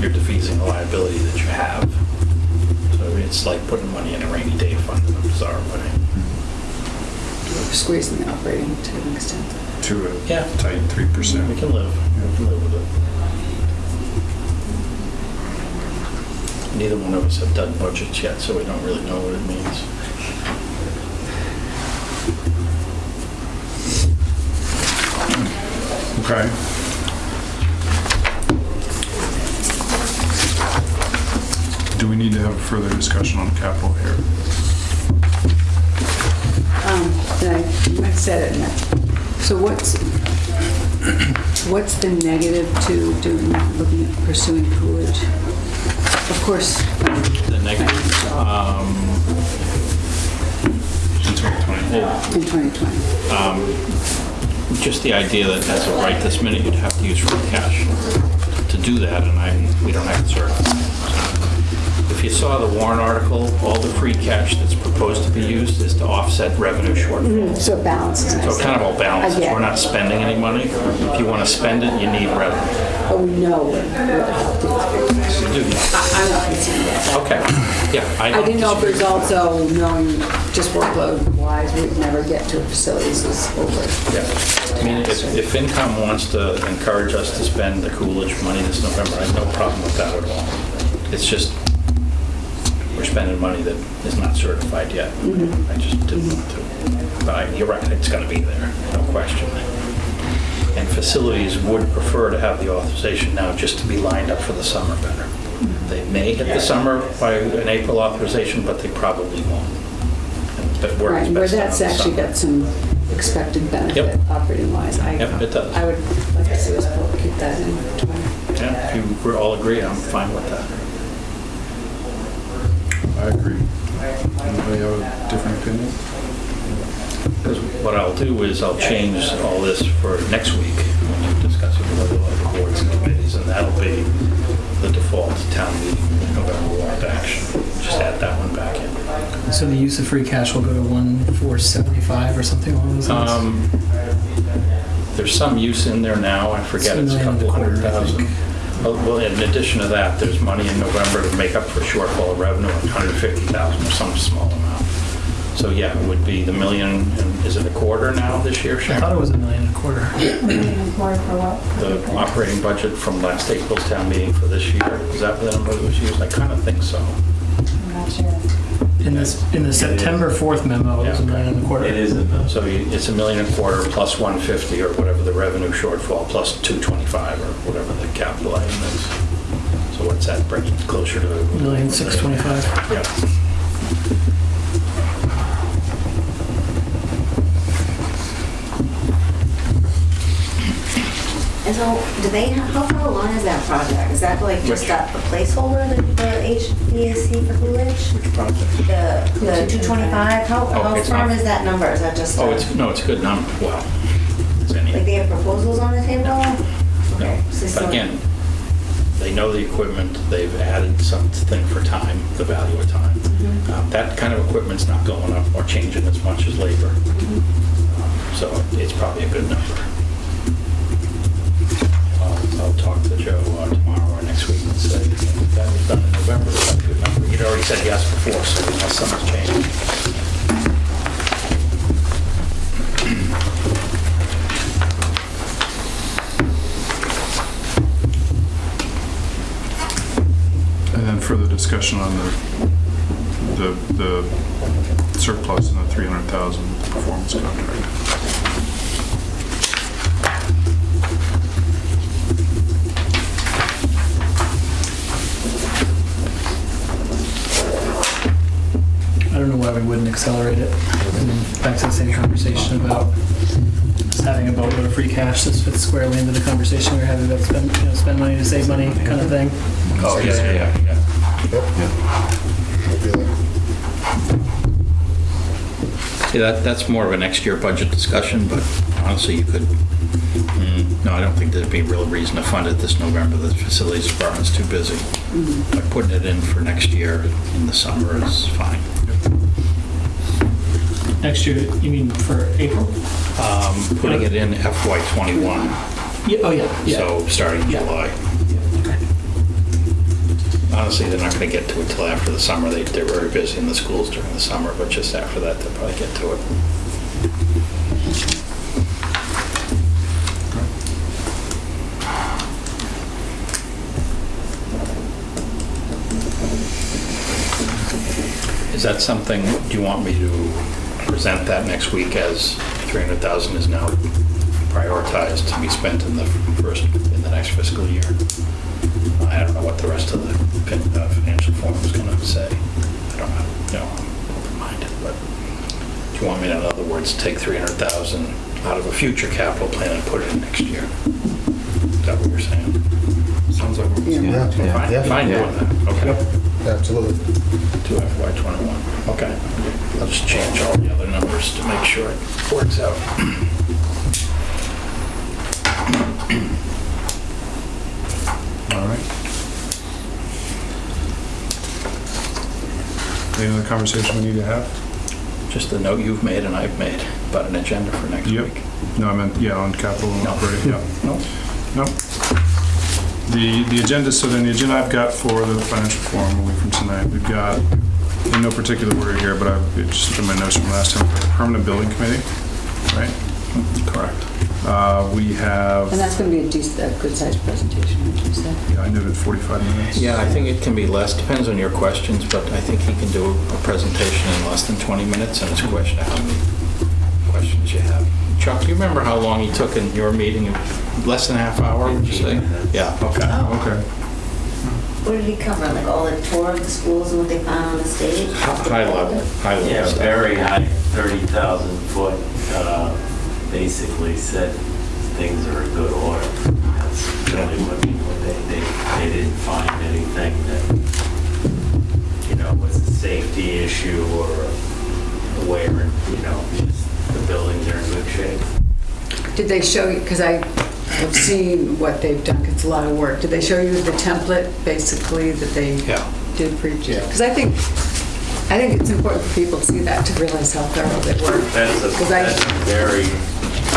You're defeasing the liability that you have. So it's like putting money in a rainy day fund in a bizarre way. Squeezing the operating to an extent. To a Yeah. tight 3%. We can live, we can live with it. Neither one of us have done budgets yet, so we don't really know what it means. Okay. Do we need to have a further discussion on capital here? Um, and I, I said it, and- so what's, what's the negative to doing, looking at pursuing Coolidge? Of course, The negative, um, In 2020? oh, in 2020. um, just the idea that as of right this minute, you'd have to use free cash to do that, and I, we don't have the certified. If you saw the warrant article, all the free cash that's proposed to be used is to offset revenue shortfall. Mm-hmm. So it balances So it kind of all balances. I We're not spending any money. If you want to spend it, you need revenue. Oh, no. know what what helped. You do. I- I'm not concerned about that. Okay, yeah. I don't didn't know if there's also knowing just workload wise, we'd never get to facilities is over. Yeah. I mean, if, if FinCom wants to encourage us to spend the Coolidge money this November, I have no problem with that at all. It's just, we're spending money that is not certified yet. Mm-hmm. I just didn't want to. But I- you're right, it's gonna be there, no question. And facilities would prefer to have the authorization now just to be lined up for the summer better. Mm-hmm. They may hit the summer by an April authorization, but they probably won't. But work Right, is where best done in that's actually got some expected benefit Yep. operating wise. I Yep, it does. I would like to see us keep that in 20. Yeah, if you all agree, I'm fine with that. I agree. Anybody have a different opinion? Because what I'll do is I'll change all this for next week when you discuss it with other other boards and committees, and that'll be the default town meeting November warrant action. Just add that one back in. So the use of free cash will go to one four seventy-five or something along those lines? Um, There's some use in there now, I forget, it's a It's a couple and a hundred quarter, thousand. Oh, Well, in addition to that, there's money in November to make up for shortfall of revenue, 150,000 or some small amount. So yeah, it would be the million, and is it a quarter now this year, I Sharon? thought it was a million and a quarter. More for what? the operating budget from last April's town meeting for this year? Is that the number that was used? I kind of think so. I'm not sure. In this, in the September 4th memo, it was a Yeah. million and a quarter. It is a mill. So you- it's a million and a quarter plus 150 or whatever the revenue shortfall plus 225 or whatever the capital item is. So what's that bring it closer to? Million six twenty-five. Yeah. And so, do they, how far along is that project? Is that like just Which? a a placeholder, the the HVAC for Coolidge? Which project? The, the 225, how, Oh, how it's firm not- is that number? Is that just, Oh, a- it's, no, it's a good number. Well, it's like they have proposals on the table? Okay, so But again, they know the equipment, they've added something for time, the value of time. Um, That kind of equipment's not going up or changing as much as labor. Um, So it's probably a good number. Joe uh, tomorrow or next week and say, if that was done in November, a good number. He'd already said yes before, so unless something's changed. And then further discussion on the, the, the surplus and the 300,000 performance contract. I don't know why we wouldn't accelerate it. And Back to the same conversation about just having a boatload of free cash. This fits squarely into the conversation we were having about spend, you know, spend money to save money kind of thing. Oh, yeah, yeah, yeah. See, that, that's more of a next year budget discussion, but honestly, you could, mm, no, I don't think there'd be a real reason to fund it this November. The facilities department's too busy. But putting it in for next year in the summer is fine. Next year, you mean for April? Um, Putting it in FY '21, Yeah, oh, yeah, yeah. so starting in Yeah. July. Honestly, they're not going to get to it till after the summer. They, they're very busy in the schools during the summer, but just after that, they'll probably get to it. Is that something, do you want me to present that next week as 300,000 is now prioritized to be spent in the first, in the next fiscal year? I don't know what the rest of the fin- uh, financial forum is going to say. I don't know, you know, I'm open-minded, but do you want me, to, in other words, take 300,000 out of a future capital plan and put it in next year? Is that what you're saying? Sounds like. we're Yeah. Yeah, Fine, yeah. fine doing that, okay. Absolutely. To FY '21, okay. I'll just change all the other numbers to make sure it works out. All right. Any other conversation we need to have? Just the note you've made and I've made about an agenda for next Yep. week. No, I meant, yeah, on capital and No. operating, yeah. No? No. The, the agenda, so then the agenda I've got for the financial forum, away from tonight, we've got, in no particular order here, but I've it's just in my notes from last time, the permanent building committee, right? Correct. Uh, we have, And that's going to be a decent, a good-sized presentation, would you say? yeah, I noted 45 minutes. Yeah, I think it can be less, depends on your questions, but I think he can do a presentation in less than 20 minutes, and it's a question of how many questions you have. Chuck, do you remember how long he took in your meeting? Less than a half hour, would you say? Yeah, okay. Okay. What did he cover, like all the tour of the schools and what they found on the stage? High level, high level Yeah, stuff. very high, 30,000 foot, uh, basically said things are in good order. That's really what people, they, they, they didn't find anything that, you know, was a safety issue or where, you know, just the buildings are in good shape. Did they show you, because I have seen what they've done. it's a lot of work. Did they show you the template, basically, that they Yeah. did for each? Because I think, I think it's important for people to see that, to realize how thorough they were. That's a, 'Cause I- that's a very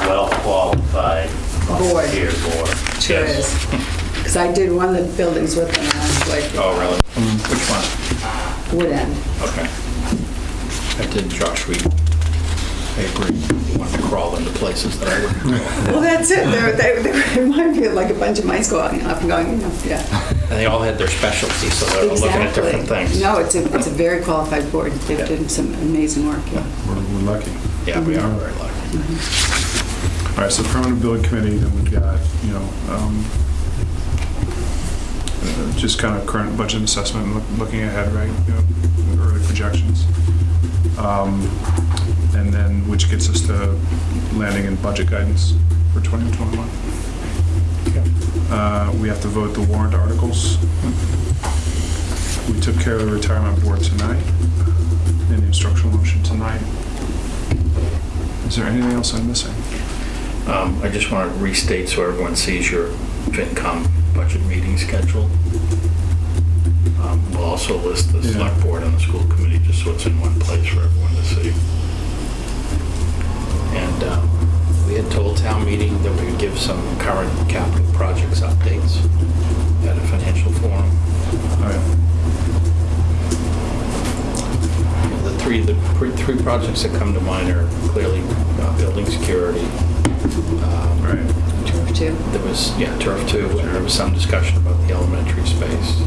well-qualified Board. volunteer board. Sure Yes. is. Because I did one of the buildings with them, and I was like, Oh, really? Mm, which one? Wood End. Okay. I did Josh Reed. I agree. He wanted to crawl into places that I wouldn't crawl. Well, that's it. They're, they, they remind me of like a bunch of mice going up and going, you know, yeah. And they all had their specialties, so they were looking at different things. No, it's a, it's a very qualified board. They've done some amazing work, yeah. We're we're lucky. Yeah, we are very lucky. All right, so permanent building committee, then we've got, you know, um, uh, just kind of current budget assessment, look- looking ahead, right, you know, early projections. Um, And then, which gets us to landing in budget guidance for 2021. Uh, We have to vote the warrant articles. We took care of the retirement board tonight, and the instructional motion tonight. Is there anything else I'm missing? Um, I just want to restate so everyone sees your FinCom budget meeting schedule. We'll also list the Yeah. select board and the school committee, just so it's in one place for everyone to see. And um, we had told town meeting that we would give some current capital projects updates at a financial forum. Oh, yeah. The three, the three projects that come to mind are clearly uh, building security. um, Right. Turf two. There was, yeah, turf too, and there was some discussion about the elementary space.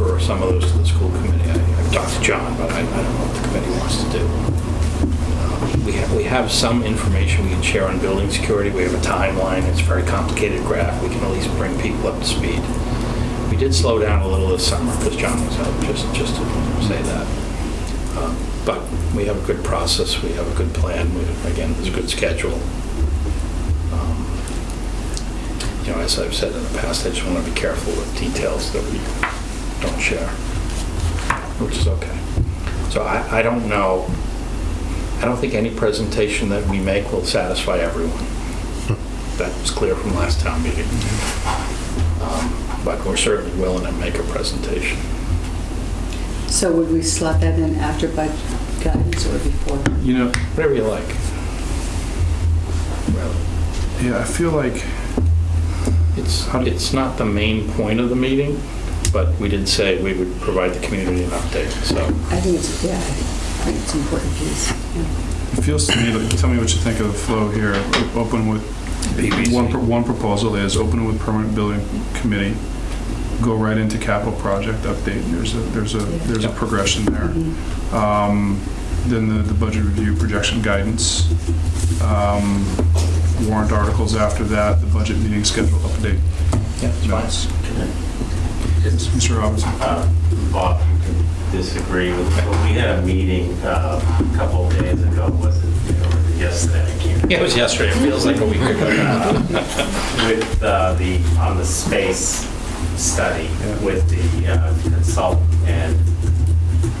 I'll some of those to the school committee. I- I've talked to John, but I I don't know what the committee wants to do. Um, We have, we have some information we can share on building security. We have a timeline. It's a very complicated graph. We can at least bring people up to speed. We did slow down a little this summer because John was out, just, just to say that. Um, But we have a good process, we have a good plan, we, again, there's a good schedule. Um, You know, as I've said in the past, I just want to be careful with details that we don't share, which is okay. So I, I don't know, I don't think any presentation that we make will satisfy everyone. That was clear from last town meeting. Um, But we're certainly willing to make a presentation. So would we slot that in after budget guidance or before? You know, Whatever you like. Well, yeah, I feel like, It's, it's not the main point of the meeting, but we did say we would provide the community an update, so. I think it's, yeah, I think it's an important piece. yeah. it feels to me, like, tell me what you think of the flow here. Open with, one, pro- one proposal is open with permanent building committee, go right into capital project update. There's a, there's a, there's a progression there. Mhm. Um, Then the, the budget review projection guidance. Um, Warrant articles after that, the budget meeting schedule update. Yeah, it's fine. Minutes. It's, Mr. Robinson? uh, Bob, you can disagree with, but we had a meeting uh, a couple of days ago, was it, or yesterday, I can't. Yeah, it was yesterday. It feels like a week ago now. with uh, the, on the space study Yeah. with the uh, consultant. And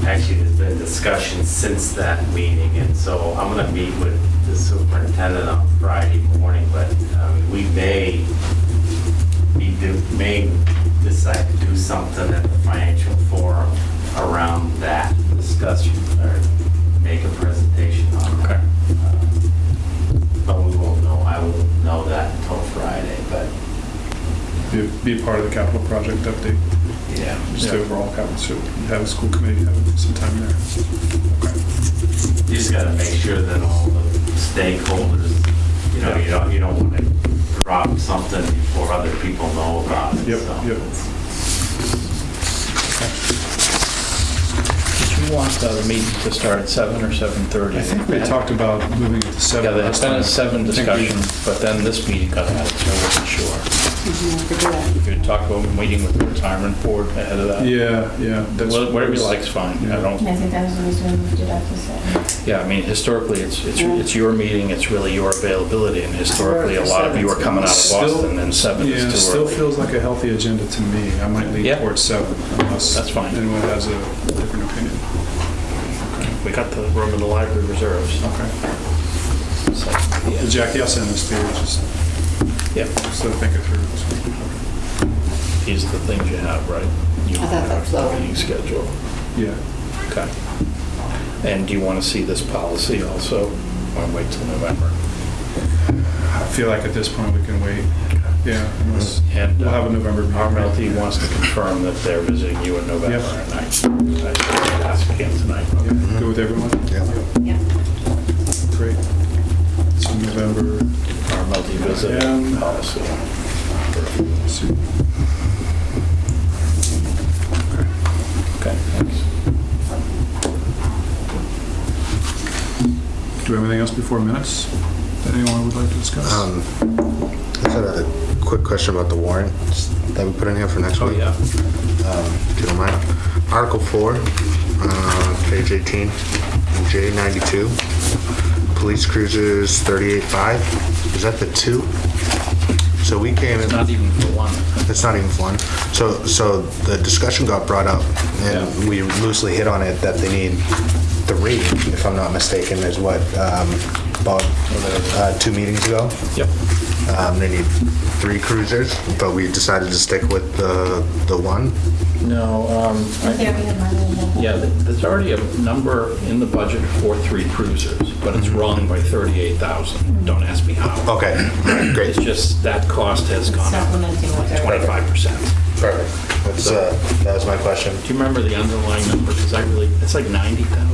actually, there's been discussion since that meeting. And so I'm going to meet with the superintendent on Friday morning, but um, we may, be do- may decide to do something at the financial forum around that discussion or make a presentation on that. Uh, But we won't know, I won't know that until Friday, but Be, be a part of the capital project update, yeah. just the overall capital, so have a school committee have some time there. Okay. You just gotta make sure that all the stakeholders, you know, you don't, you don't wanna drop something before other people know about it, Yep, so. yep. Did you want uh, the meeting to start at 7 or 7:30? I think we talked about moving it to seven. Yeah, there had been a 7 I think we- discussion, but then this meeting got added, so I wasn't sure. I could do that. We could talk about meeting with the retirement board ahead of that. Yeah, yeah. that's- Wha- Whatever you like's fine. I don't, I think that was the reason we moved it up to seven. yeah, I mean, historically, it's, it's it's your meeting, it's really your availability, and historically, a lot of you are coming out of Still- Boston, and 7 Yeah, is too still early. feels like a healthy agenda to me. I might lean Yeah. towards seven unless That's fine. anyone has a different opinion. We got the room in the library reserves. Okay. so, Well, yeah. Jackie, I'll send this to you, just Yeah, so think it through. these are the things you have, right? You I thought that flowed. Meeting schedule. Yeah. Okay. And do you want to see this policy also, or wait till November? I feel like at this point we can wait. Yeah, unless, And we'll have a um, November meeting. RMLD wants to confirm that they're visiting you in November Yep. at night. I should ask him tonight. Yeah, Go with everyone? Yeah. Yeah. Great. So November, RMLD visit Yeah. policy. let's see. Okay, thanks. Do we have anything else before minutes that anyone would like to discuss? Um, I just had a quick question about the warrants that we put in here for next Oh, week. yeah. Um, If you don't mind. Article 4, uh, page 18, J 92, police cruisers 38.5. Is that the two? So we came in... It's not even for one. It's not even one. So, so the discussion got brought up, and we loosely hit on it that they need three, if I'm not mistaken, is what, um, about, uh, two meetings ago. Yep. Um, they need three cruisers, but we decided to stick with the, the one. No, um, I think we have money in there. yeah, there's already a number in the budget for three cruisers, but it's wrong by 38,000. Don't ask me how. Okay, great. It's just, that cost has gone up Supplementing what they're. 25%. Perfect. That's, uh, that was my question. Do you remember the underlying number? Because I really, it's like 90,000 ballpark.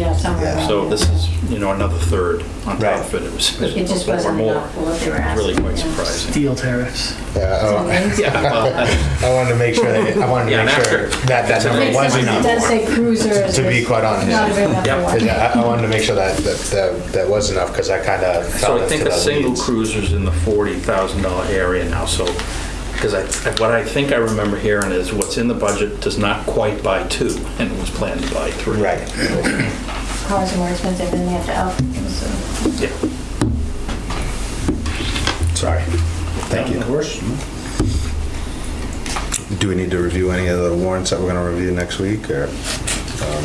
Yeah, somewhere Yeah. around So there. this is, you know, another third on top Right. of it. It was It just or wasn't more. enough for what they were asking. Really quite yeah. surprising. Steel tariffs. Yeah, oh. So I- amazing. Yeah, well, I wanted to make sure that, I wanted to Yeah, make sure after- that that number Makes was sense. It enough. does say cruisers. To be quite honest. Not a big enough Yep. one. Yeah, I I wanted to make sure that, that, that that was enough, because I kind of So fell I think a the single weeds. cruiser's in the $40,000 area now, so, because I, what I think I remember hearing is what's in the budget does not quite buy two, and it was planned to buy three. Right. Cars are more expensive than they have to outfit, so. Yeah. Sorry. Thank you. Of course. Do we need to review any of the warrants that we're going to review next week, or? um,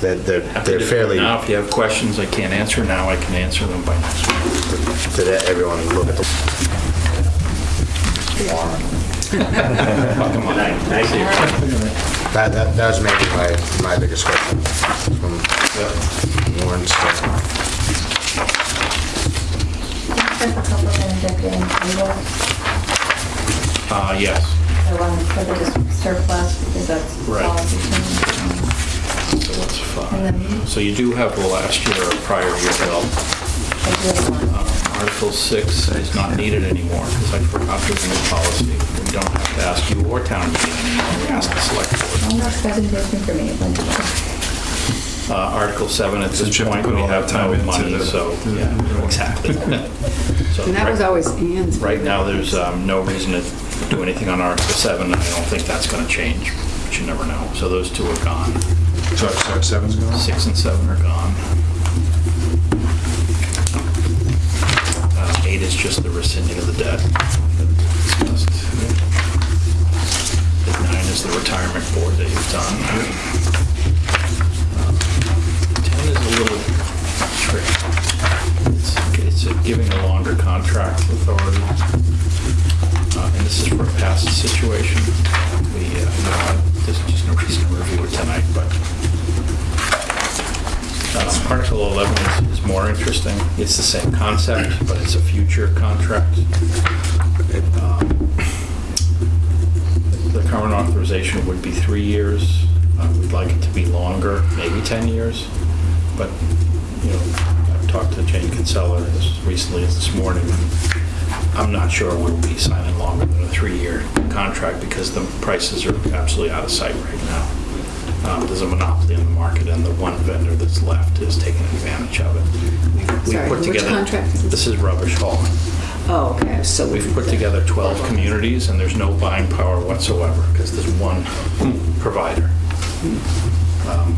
They're, they're Happy they're do it fairly, Now, if you have questions I can't answer now, I can answer them by next week. did everyone look at the warrant? Come on. Thank you. That, that, that was maybe my, my biggest question from Warren, so. There's a couple things that getting table, Uh, yes. the one for the dis- surplus, because that's Right. policy change. So what's And five? then So you do have the last year or prior year bill. Article 6 is not needed anymore because I forgot there's a new policy. We don't have to ask you or town meeting anymore. We ask the select board. I'm not presentation for me, but Uh, Article 7, at Since this you point, we all that have time no into money, the- so, yeah, exactly. So And that was always Ann's. Right now, there's um, no reason to do anything on Article 7, and I don't think that's going to change, but you never know. So those two are gone. So, so seven's gone? 6 and 7 are gone. 8 is just the rescinding of the debt. And 9 is the retirement board that you've done. It's the same concept, but it's a future contract. Um, The current authorization would be three years. Uh, We'd like it to be longer, maybe 10 years. But, you know, I've talked to Jane Kinsella as recently as this morning. I'm not sure we'll be signing longer than a three-year contract because the prices are absolutely out of sight right now. Um, There's a monopoly in the market, and the one vendor that's left is taking advantage of it. We- Sorry, put which together- contract is this? Is Rubbish Hall. Oh, okay, so. We've put together 12 communities, and there's no buying power whatsoever, because there's one provider. Um,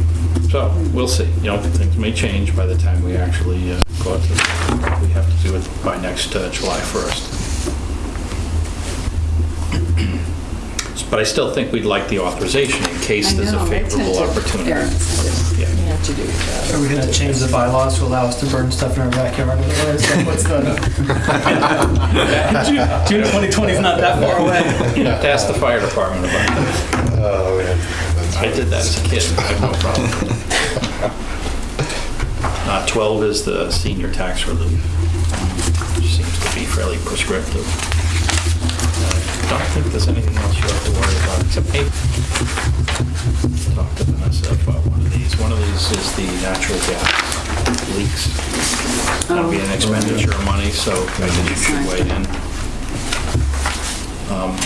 So, we'll see, you know, things may change by the time we actually uh, go out to, we have to do it by next uh, July 1st. But I still think we'd like the authorization in case I there's a know, I tend favorable to opportunity. err on the side Yeah. Of You have to do that. Are we gonna change the bylaws to allow us to burn stuff in our backyard? Otherwise, like, What's the? June June 2020 is not that far away. You have to ask the fire department about that. Oh, yeah. I did that as a kid, I have no problem. Uh, 12 is the senior tax relief, which seems to be fairly prescriptive. I don't think there's anything else you have to worry about, except maybe talk to Vanessa about one of these. One of these is the natural gas leaks. That'll be an expenditure of money, so I think you should weigh in. Um,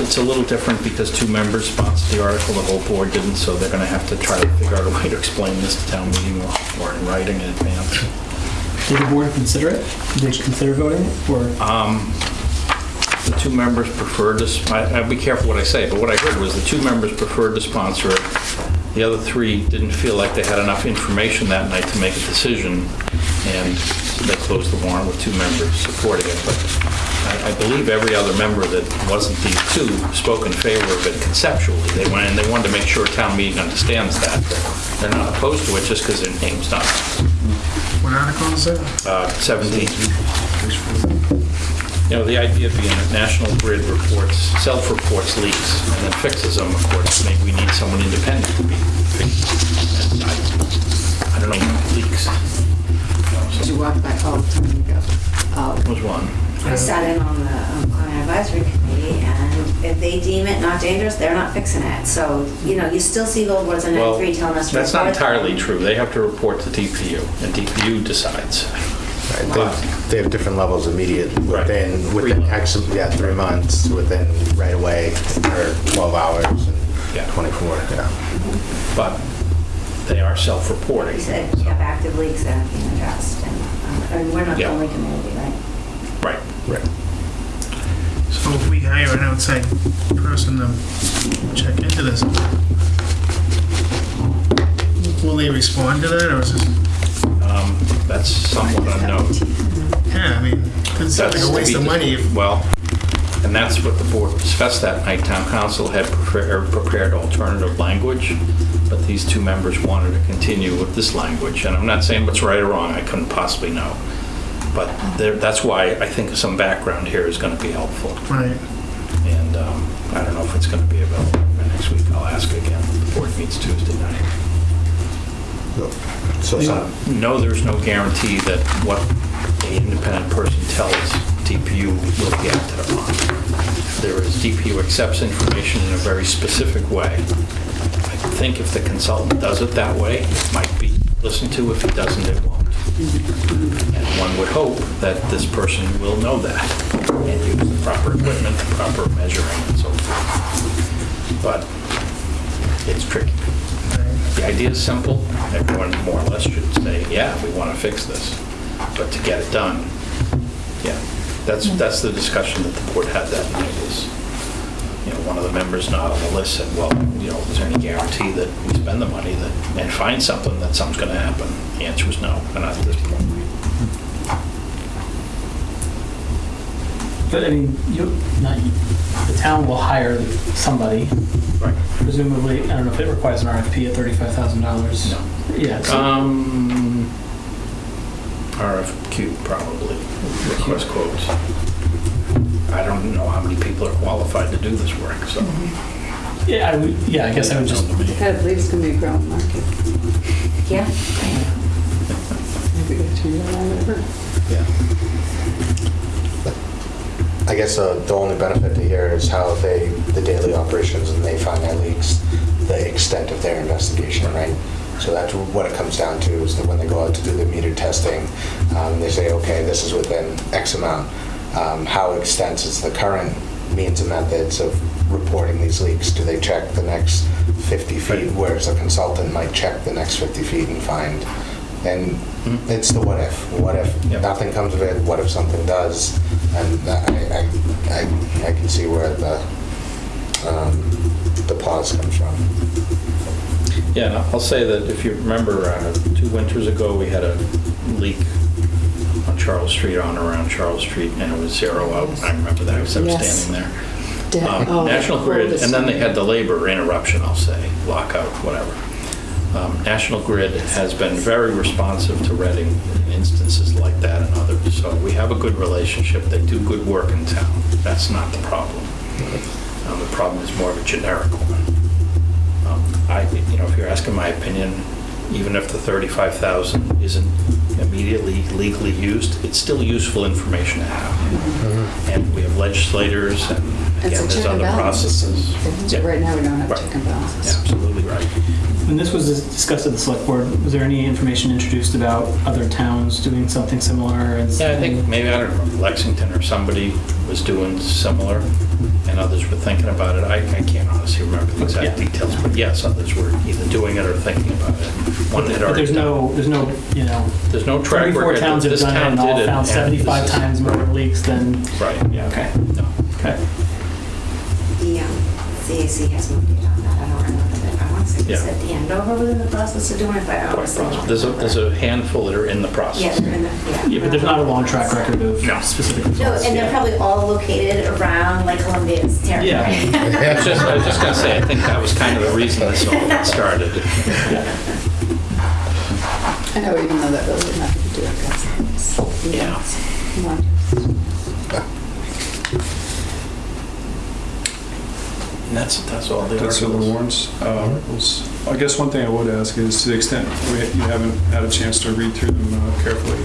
It's a little different because two members sponsored the article, the whole board didn't, so they're going to have to try to figure out a way to explain this to town meeting or or in writing in advance. Did the board consider it? Did they consider voting it, or? Um, The two members preferred to, I- I'll be careful what I say, but what I heard was the two members preferred to sponsor it. The other three didn't feel like they had enough information that night to make a decision, and they closed the warrant with two members supporting it. But I- I believe every other member that wasn't these two spoke in favor of it conceptually. They went, and they wanted to make sure town meeting understands that. They're not opposed to it just because their name's not What article is that? uh, 17. You know, the idea being that National Grid reports, self-reports leaks and then fixes them, of course, maybe we need someone independent to be fixed. And I I don't know what leaks. Did you walk by, oh, time you go. Oh, Was one. I sat in on the um, Climate Advisory Committee, and if they deem it not dangerous, they're not fixing it. So, you know, you still see billboards on Well, 93 telling us. to that's not report them. entirely true. They have to report to DPU, and DPU decides. Right, They they have different levels immediate Right. within, Three within months. X, yeah, three months, within right away, or 12 hours Yeah. and 24, yeah. But they are self-reporting. They said we have active leaks that are being addressed, and, um, and we're not the Yeah. only community, right? Right. Right. So if we hire an outside person to check into this, will they respond to that, or is this, That's somewhat unknown. yeah, I mean, it sounds like a waste of money if Well, and that's what the board discussed that night. Town counsel had prepared, prepared alternative language, but these two members wanted to continue with this language. And I'm not saying what's right or wrong, I couldn't possibly know. But there, that's why I think some background here is going to be helpful. Right. And um, I don't know if it's going to be available next week. I'll ask again. The board meets Tuesday night. So some, No, there's no guarantee that what a independent person tells DPU will be acted upon. There is, DPU accepts information in a very specific way. I think if the consultant does it that way, it might be listened to. If he doesn't, it won't. And one would hope that this person will know that and use the proper equipment, the proper measuring and so forth. But it's tricky. The idea is simple. Everyone more or less should say, yeah, we want to fix this. But to get it done, yeah, that's, that's the discussion that the board had that night is, you know, one of the members not on the list said, well, you know, is there any guarantee that we spend the money that, and find something that something's going to happen? The answer was no, and not at this point. But I mean, you, not you, the town will hire somebody, Right. presumably, I don't know if it requires an RFP at thirty-five thousand dollars. No. Yeah, so- Um, RFQ probably, request quotes. I don't know how many people are qualified to do this work, so. yeah, I would, yeah, I guess I would just, Known to me. I believe it's gonna be a growing market. Yeah. Maybe we could turn it around yeah. I guess uh, the only benefit to hear is how they, the daily operations, and they find their leaks, the extent of their investigation, right? So that's what it comes down to, is that when they go out to do the meter testing, um, they say, okay, this is within X amount. Um, How extensive is the current means and methods of reporting these leaks? Do they check the next 50 feet, whereas a consultant might check the next 50 feet and find? And Mhm. it's the what if. What if Yep. nothing comes of it? What if something does? And I, I, I, I can see where the, um, the pause comes from. Yeah, and I'll say that if you remember, uh, two winters ago, we had a leak on Charles Street, on around Charles Street, and it was zero out. I remember that, because I was Yes. standing there. De- Um, oh, National Grid, and then they had the labor interruption, I'll say, lockout, whatever. Um, National Grid has been very responsive to Reading in instances like that and others, so we have a good relationship. They do good work in town. That's not the problem. Um, The problem is more of a generic one. Um, I, you know, if you're asking my opinion, even if the 35,000 isn't immediately legally used, it's still useful information to have. And we have legislators and It's again, a there's check and other balance system. processes. Yeah. Right now, we don't have Right. check and balances. Absolutely right. when this was discussed at the select board, was there any information introduced about other towns doing something similar? and- Yeah, I think maybe, I don't know, Lexington or somebody was doing similar, and others were thinking about it. I I can't honestly remember the exact Yeah. details, but yes, others were either doing it or thinking about it. One had But already there's done. no, there's no, you know, There's no track 34 record. towns have This done it town and all did it, found and this 75 is- times more leaks than, Right, yeah, okay, no. okay. The um, has moved it on that, I don't remember that. I want to say, Yeah. is that the Andover was in the process of doing it, but I Quite honestly There's a, there's a handful that are in the Yeah, process. they're in the, yeah. Yeah, but there's not a long track record of No. specific No, results. and they're probably all located around like Columbia's territory. I was just, I was just gonna say, I think that was kind of the reason this all got started. I know, even though that really had nothing to do with it. Yeah. Come on. And that's, that's all the That's all the articles. warrants. Uh, articles. I guess one thing I would ask is, to the extent we- you haven't had a chance to read through them uh, carefully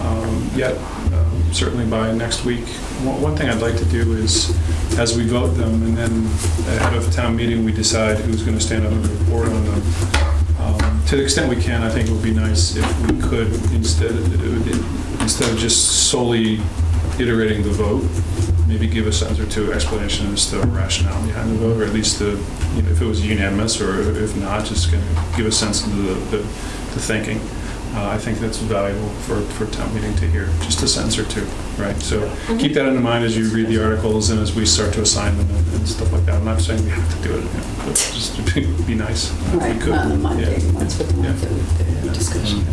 um, yet, um, certainly by next week, one one thing I'd like to do is, as we vote them, and then ahead of town meeting, we decide who's going to stand up and report on them. Um, To the extent we can, I think it would be nice if we could, instead, instead of just solely iterating the vote, maybe give a sentence or two explanation as to the rationale behind the vote, or at least the, you know, if it was unanimous, or if not, just kind of give a sense of the, the the thinking. Uh, I think that's valuable for, for town meeting to hear, just a sentence or two, right? So keep that in mind as you read the articles and as we start to assign them and and stuff like that. I'm not saying we have to do it, you know, but just to be be nice if we Right, could. not on the Monday, Yeah. once with the Yeah. month that we did discussion.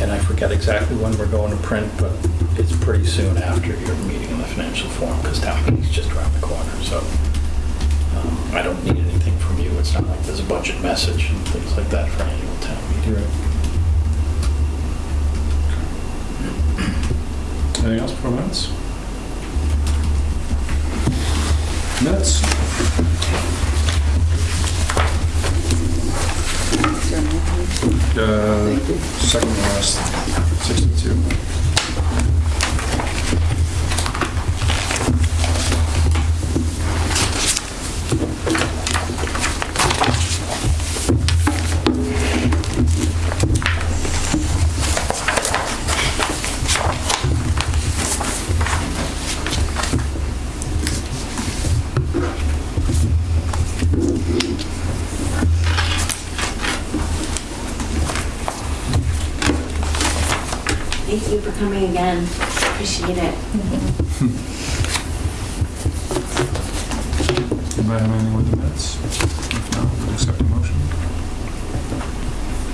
And I forget exactly when we're going to print, but it's pretty soon after your meeting in the financial forum, because town meeting's just around the corner, so um, I don't need anything from you. It's not like there's a budget message and things like that for annual town meeting. Anything else for minutes? Minutes? Uh, second last, 62. making it. Mm. Anybody have anything with the minutes? If not, we'll accept a motion.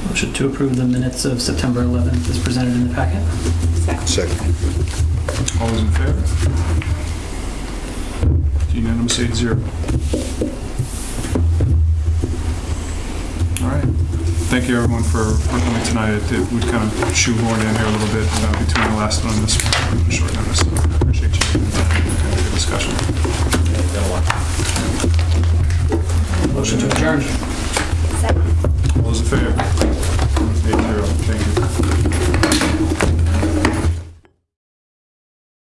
Motion to approve the minutes of September 11th as presented in the packet. Second. Second. All those in favor? Unanimous 8-0. thank you everyone for coming tonight. It, it kind of shoehorned in here a little bit uh, between the last one and this one, short notice. I appreciate you doing that kind of discussion. Motion to adjourn. Second. All those in favor?